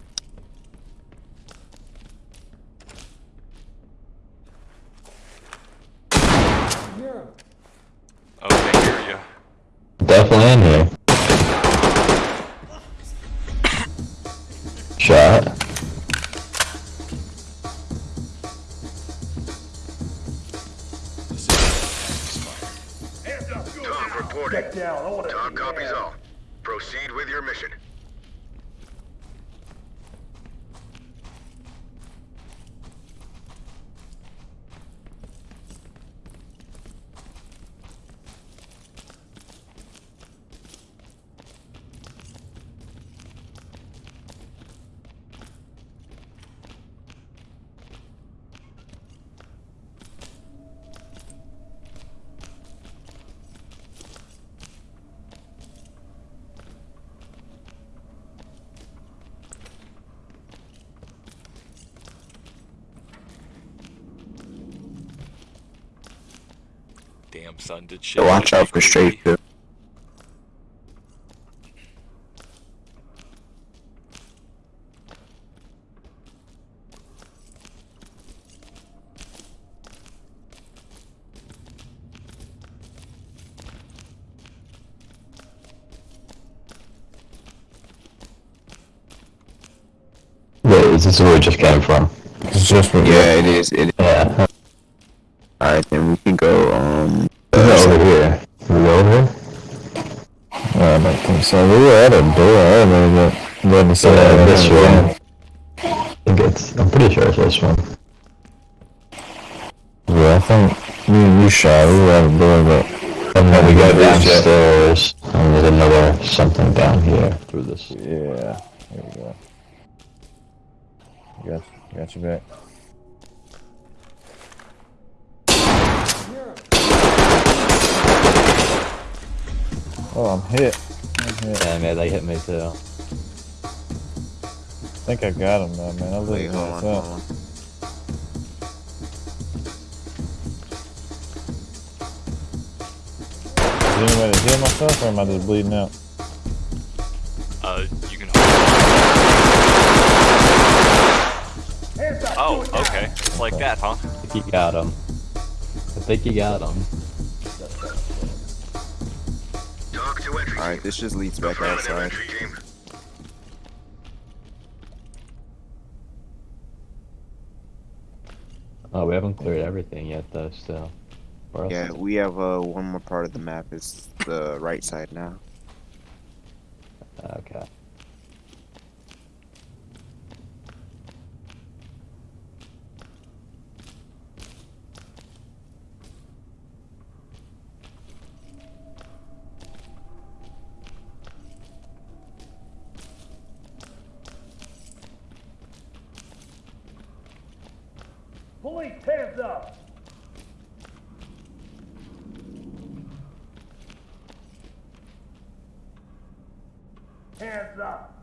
Damn son, did shit. Watch out for straight. Wait, is this where we just came from? It's just for Yeah, it is. It is. Yeah. Alright, then we can go, um... Is it over here? We go over here? I don't think so. We were at a door earlier, but didn't say Yeah, this one. I think it's, I'm pretty sure it's this one. Yeah, I think you, you shot. We were at a door, but And then we go downstairs, and there's another something down here through this. Yeah, here we go. Got, got you back. Oh, I'm hit. I'm hit. Yeah, man, they hit me too. I think I got him though, man. I was Wait, looking hold on, that hold up. on. Is there any way to heal myself, or am I just bleeding out? Uh, you can. Hands up. Oh, okay. It's like that, huh? I think you got him. I think you got him. Alright, this just leads back outside. Oh, we haven't cleared everything yet, though. Still. Where else Yeah, we have, uh, one more part of the map. It's the right side now. Okay. Police, hands up! Hands up!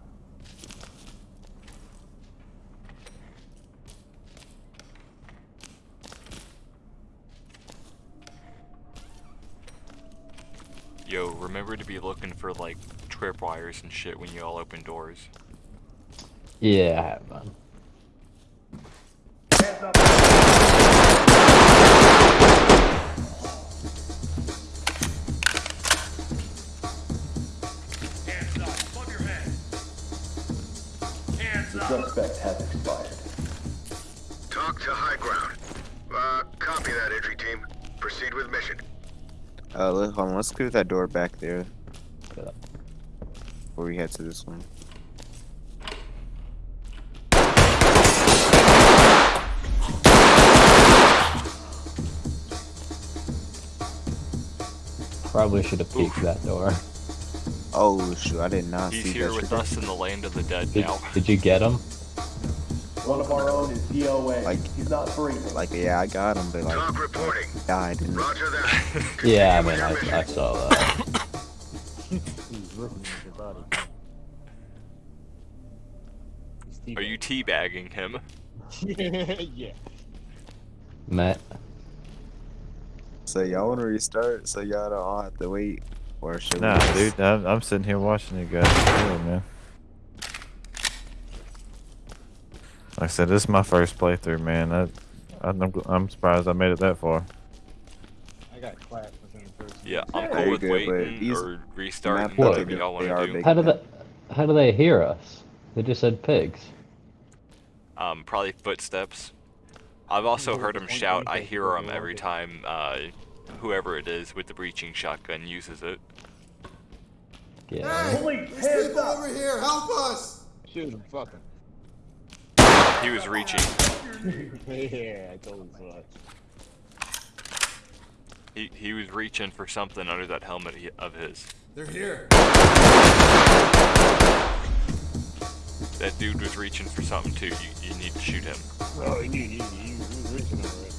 Yo, remember to be looking for like tripwires and shit when you all open doors. Yeah, I have man. Let's clear that door back there. Before we head to this one. Probably should have peeked that door. Oh shoot, I did not He's see here that. with us in the land of the dead Did, now. did you get him? One of our own is DOA. Like- He's not breathing. Like, yeah, I got him, but like, TOC reporting. died. And Roger that. *laughs* Yeah, I Continue with mean, your I, mission. I saw that. *laughs* Are you teabagging him? *laughs* yeah. Matt, so y'all want to restart? So y'all don't have to wait, or should Nah, we? just- dude, I'm, I'm sitting here watching you guys. Chill, man. Like I said, this is my first playthrough, man. I, I'm, I'm surprised I made it that far. I got clapped within the first. Yeah, I'm There cool with go, but waiting or restarting, whatever y'all want to do. how did they, how do they hear us? They just said pigs. Um, probably footsteps. I've also heard him shout, I hear him every time uh, whoever it is with the breaching shotgun uses it. Yeah. Police, hands up! here, help us! Shoot him, fuck him. He was reaching. yeah, I told him so. He, he was reaching for something under that helmet he- of his. They're here. That dude was reaching for something too. You, you need to shoot him. Oh, he, he, he, he was reaching already.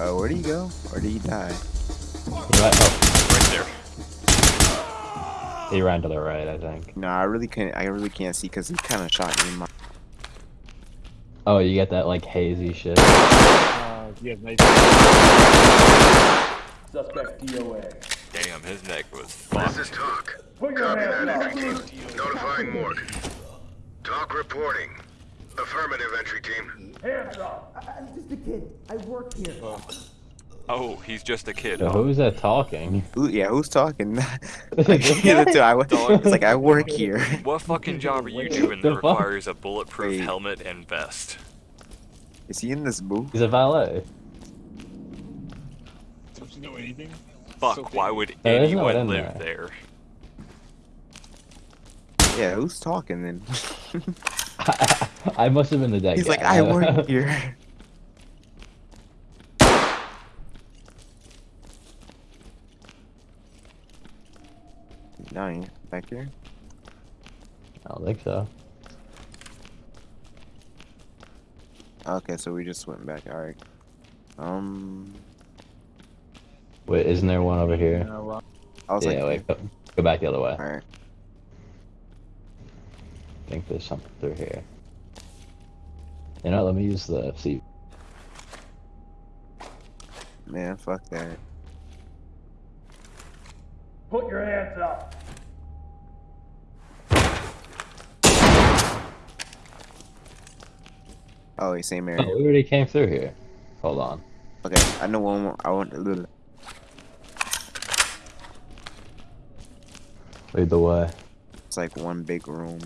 Uh, where did he go? Or did he die? He, ran, oh, Right there. he ran to the right, I think. No, I really can't. I really can't see because he kind of shot me in my. Oh, you get that like hazy shit. Uh, yeah, nice. Suspect DOA. Damn, his neck was This is TOC. Put your Copy that, up! entry team. Notifying morgue. TOC reporting. Affirmative, entry team. Hands up! I'm just a kid. I work here. Oh, oh he's just a kid. So huh? who's that talking? Who, yeah, who's talking? like, *laughs* the I, *laughs* wo- it's like I work here. *laughs* What fucking job are you doing that requires a bulletproof Wait. helmet and vest? Is he in this booth? He's a valet. Don't you know anything? Fuck, So why would There is no one anyone in live there? Yeah, who's talking then? I must have been the dead He's guy. like, I work *laughs* here. Nine back here. I don't think so. Okay, so we just went back. All right. Um, Wait, isn't there one over here? I was yeah, like, wait, go, go back the other way. all right. I think there's something through here. You know, let me use the see. Man, fuck that. Put your hands up! Oh, wait, same Oh, area. we already came through here. Hold on. Okay, I know one more. I want. Ugh. Lead the way. It's like one big room.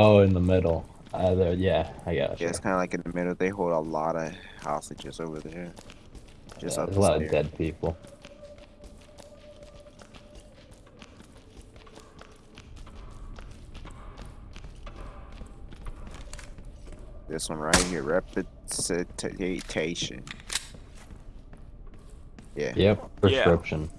Oh, in the middle. Uh, there, yeah, I got Yeah, you. it's kind of like in the middle. They hold a lot of hostages over there. Just Yeah, up there's the a lot of dead people. This This one right here, representation. Yeah. Yep, prescription. Oh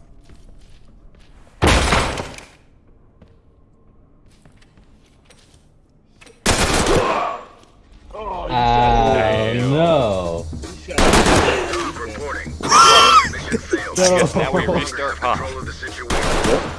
Mission failed. I *laughs* guess now we No. restart, huh? Control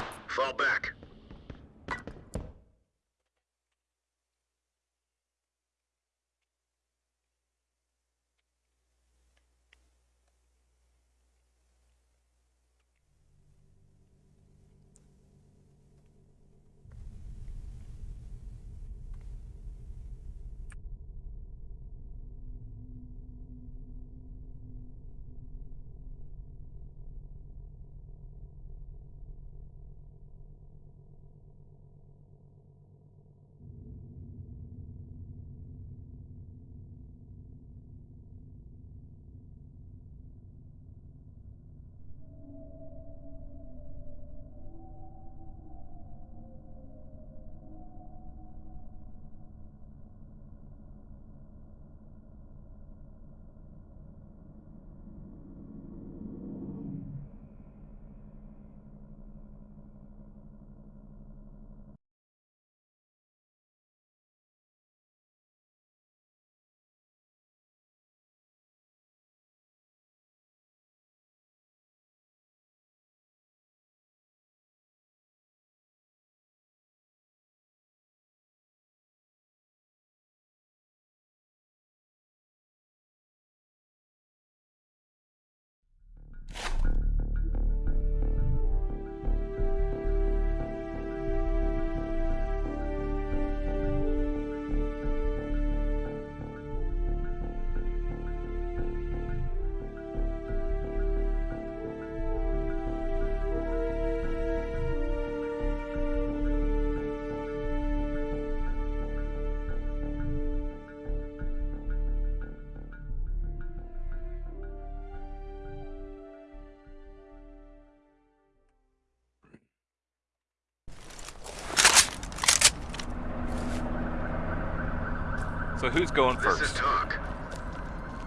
So who's going This is first? talk.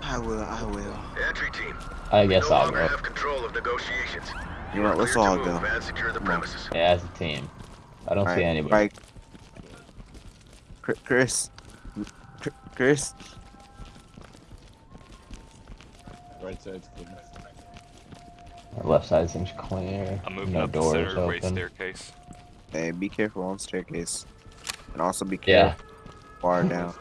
I will. I will. Entry team. I guess no I'll longer go. have control of negotiations. You know? Let's all move go. And secure the premises. Yeah, as a team. I don't see Alright, anybody. Right. Chris. Chris. Right side's clear. Left side seems clear. I'm moving no up the doors center right open. staircase. Hey, be careful on staircase. And also be careful Yeah. careful far down.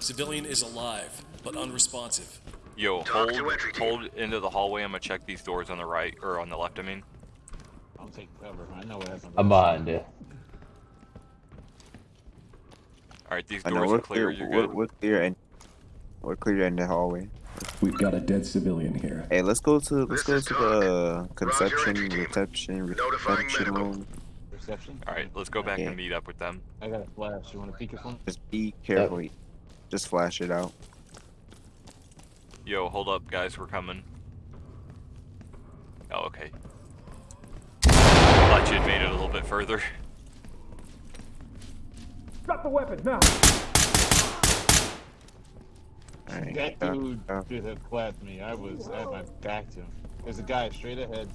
Civilian is alive, but unresponsive. Yo, TOC hold, to entry team. hold into the hallway. I'm gonna check these doors on the right or on the left. I mean, I'll take cover. I know what happened. I'm behind you. all right, these I know doors we're are clear. clear. You're We're, good. we're clear and we're clear in the hallway. We've got a dead civilian here. Hey, let's go to let's This go to the conception, reception, reception medical. room. Reception? All right, let's go back Yeah. and meet up with them. I got a flash. You want to peek it for me? Just be careful. Just flash it out. Yo, hold up, guys. We're coming. Oh, okay. Thought you had made it a little bit further. Drop the weapon now. Alright. That dude uh, should have clapped me. I was at my back to him. There's a guy straight ahead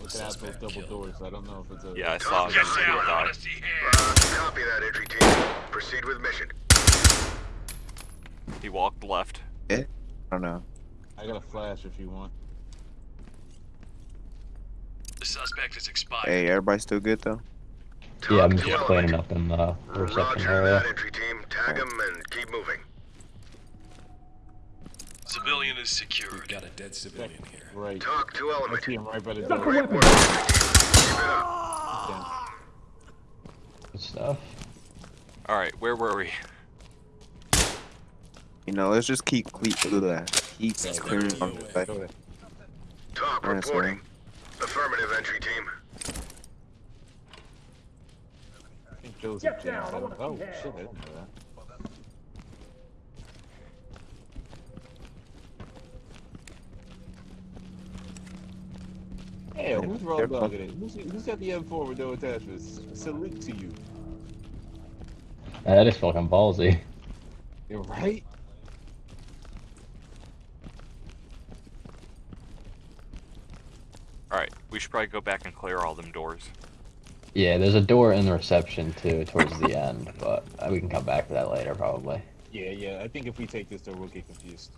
looking out those double killed. doors. I don't know if it's a. Yeah, I saw him. Yes, He sir. died. Copy that, entry team. Proceed with mission. He walked left. I don't know. I got a flash if you want. The suspect is expired. Hey, everybody still good though? Yeah, I'm just to cleaning up in the reception Roger area. that, entry team. Tag him and keep moving. Civilian is secured. We've got a dead civilian here. Right. TOC to I element. see him right by the Drop the door. weapon. Keep it up. Good stuff. All right, where were we? You know, let's just keep keep keep keep Suspect clearing on the side. Go ahead. TOC reporting. Affirmative, entry team. I think Joseph Get James. down, I Oh shit! I hell. didn't know that. Hey, who's raw Careful. dogging it? Who's, who's got the M4 with no attachments? Salute to you. That is fucking ballsy. You're right. Alright, we should probably go back and clear all them doors. Yeah, there's a door in the reception too, towards the end, but uh, we can come back to that later probably. Yeah, yeah. I think if we take this door, we'll get confused.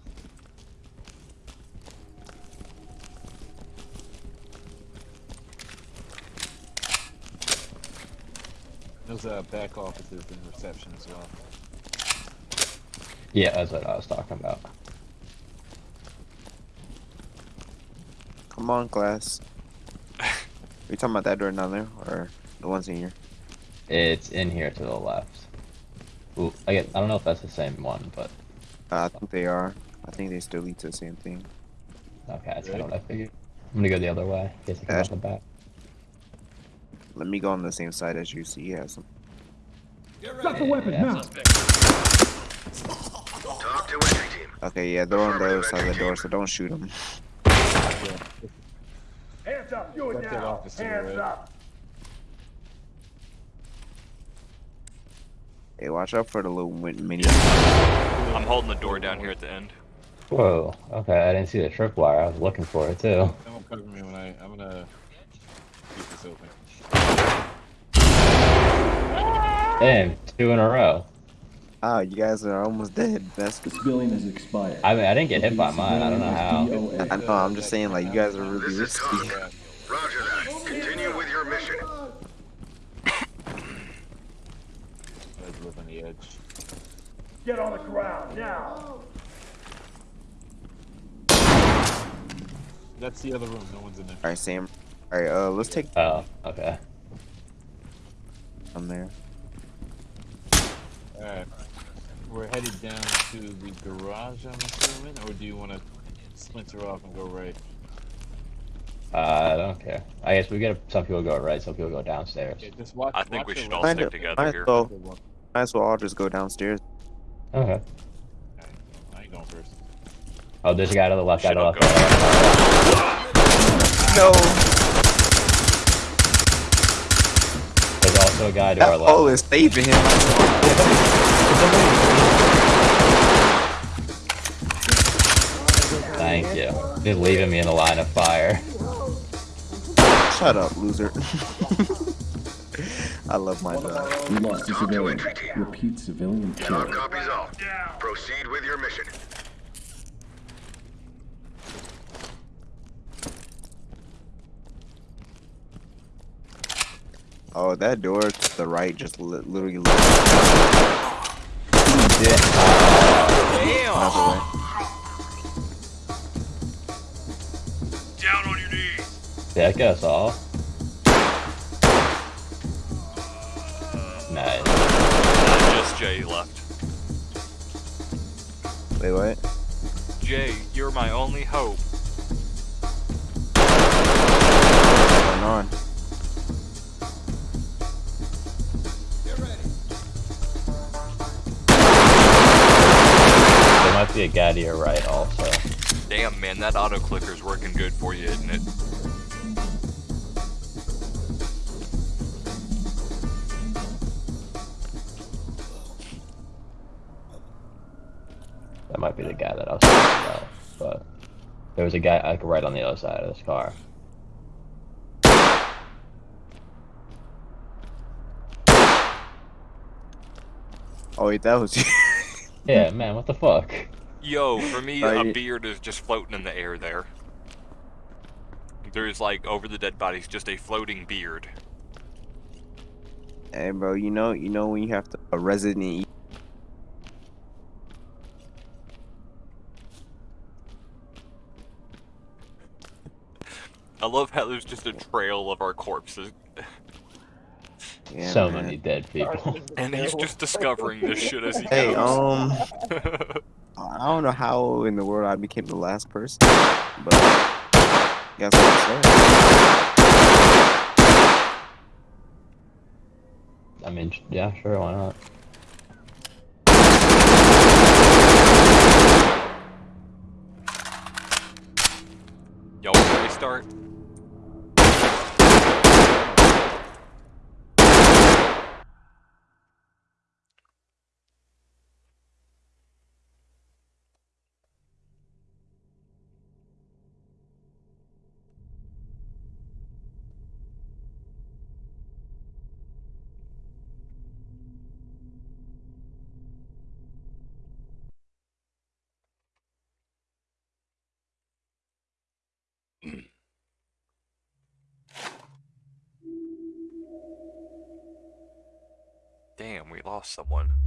There's uh, back offices and reception as well. Yeah, that's what I was talking about. Come on, class. *laughs* we talking about that door down there, or the ones in here? It's in here to the left. Ooh, I get. I don't know if that's the same one, but Uh, I think they are. I think they still lead to the same thing. okay, that's kind of what I figured. I'm gonna go the other way. Guess I come out the back. Let me go on the same side as you. See, yeah, some. Drop the weapons Yeah. now. TOC to team. Okay, yeah, they're on the other side of the door, so don't shoot *laughs* them. Hands up, do it That's now. Hands right? up. Hey, watch out for the little win- mini. I'm holding the door down here at the end. Whoa. Okay, I didn't see the tripwire. I was looking for it too. Don't cover me when I. I'm gonna keep this open. Damn, two in a row. Ah, you guys are almost dead. That's The civilian is expired. I mean, I didn't get hit by mine. I don't know how. I know. I'm just saying, like, you guys are really risky. Roger that. Continue with your mission. Let's live on the edge. Get on the ground now. That's the other room. No one's in there. All right, Sam. All right, uh, let's take Oh, okay. them there. Alright. We're headed down to the garage, I'm assuming, or do you want to splinter off and go right? Uh, I don't care. I guess we get some people go right, some people go downstairs. Yeah, just watch. I think watch we should all left. Might, stick together might here. well, might as well all just go downstairs. Okay. I ain't going first. Oh, there's a guy to the left, guy Shit, to the left. go. guy to the left. No, There's also a guy to our that left. pole is saving him. *laughs* *laughs* you. Just leaving me in the line of fire. Shut up, loser. *laughs* I love my job. We lost a civilian. Repeat civilian TOC killed. copies all. Proceed with your mission. Oh, that door to the right just li literally. Lit. Damn! Knees. Yeah, I guess all. Nice. Just Jay left. Wait, what? Jay, you're my only hope. What's going on? Get ready. There might be a guy to your right also. Damn, man, that auto clicker's working good for you, isn't it? There was a guy like right on the other side of this car. Oh wait, that was you. *laughs* Yeah, man, what the fuck? Yo, for me, a beard is just floating in the air there. There's like over the dead bodies, just a floating beard. hey, bro, you know, you know when you have to a Resident I love how there's just a trail of our corpses. Yeah, so man. many dead people. And he's just discovering this shit as he Hey, goes. um, *laughs* I don't know how in the world I became the last person, but guess what I'm saying. I mean, yeah, sure, why not? Y'all want to restart? Damn, we lost someone.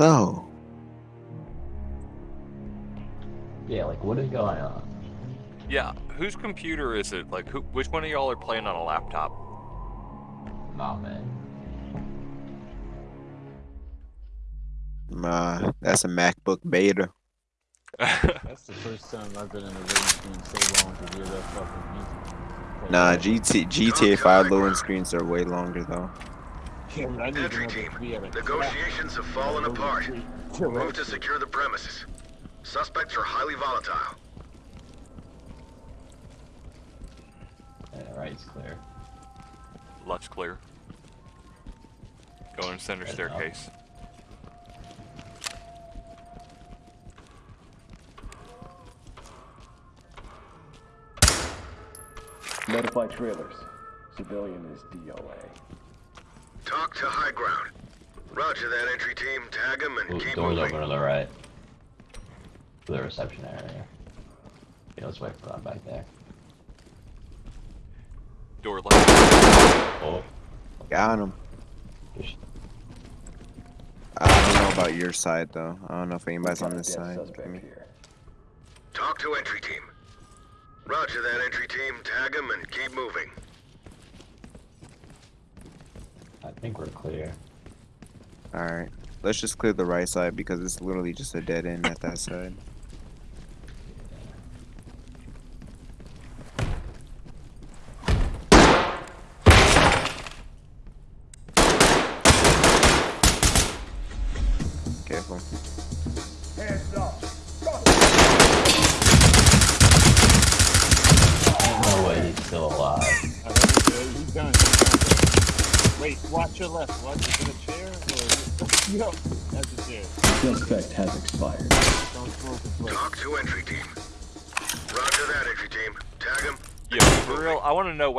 So, Yeah, like what is going on? Yeah, whose computer is it? Like, who? Which one of y'all are playing on a laptop? Nah, man. uh, that's a MacBook Beta. *laughs* That's the first time I've been in a loading screen so long to hear that fucking music. Nah, GT GTA 5 loading screens are way longer though. Yeah, I Entry team, that we have a negotiations have fallen apart. Move to secure the premises. Suspects are highly volatile. Yeah, right's clear. Left's clear. Going center Right now. staircase. Notify trailers. Civilian is DOA. TOC to high ground. Roger that entry team. Tag them and Ooh, keep doors moving. open to the right. To the reception area. Yeah, let's wait for that back there. Door left. Oh, Got him. just I don't know about your side though. I don't know if anybody's on this side. suspect for me. here. TOC to entry team. Roger that entry team. Tag them and keep moving. I think we're clear. Alright. Let's just clear the right side because it's literally just a dead end at that side.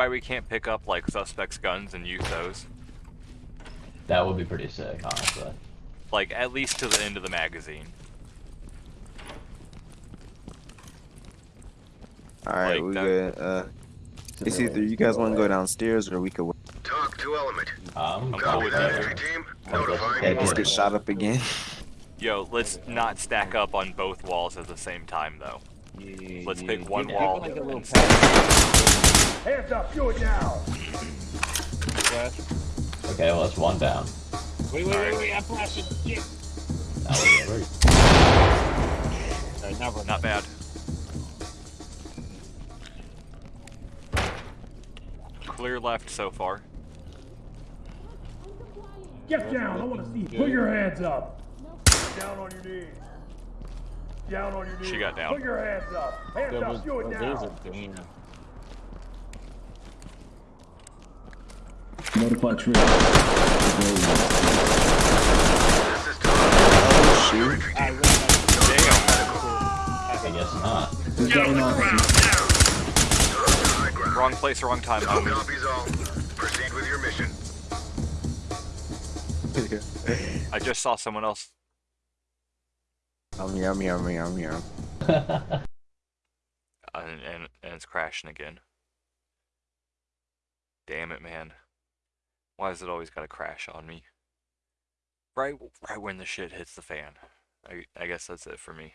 Why we can't pick up like suspects' guns and use those. That would be pretty sick, honestly. Like at least to the end of the magazine. Alright, Like we that- good. Uh, it's either you guys want to go downstairs or we could wait. TOC to element. Um, I'm cool Copy with that entry team. Okay. Notifying Yeah, Let's get shot up again. Yo, let's not stack up on both walls at the same time though. Yeah, Let's yeah, pick yeah. one Give it wall like a little and pass. Hands up. Do it now. Flash. Okay, well, that's one down. Wait, wait, wait, wait. I'm flashing. Shit. Uh, now we're good. Alright, now we're Not bad. Clear left so far. Get down. I want to see. you. Put your hands up. Down on your knees. Down on your knees. She got down. Put your hands up. Hands There up. was, Do it now. there's a damn. Notify trailers. Civilian This is Tom. Shoot. Entry I team. read that. I guess not. We've got an officer. TOC to high ground. Wrong place, wrong time, All copies all. Proceed with your mission. I just saw someone else. I'm here, I'm here, I'm here, I'm here. Uh, and, and, and it's crashing again. Damn it, man. Why does it always gotta crash on me? Right, right when the shit hits the fan. I, I guess that's it for me.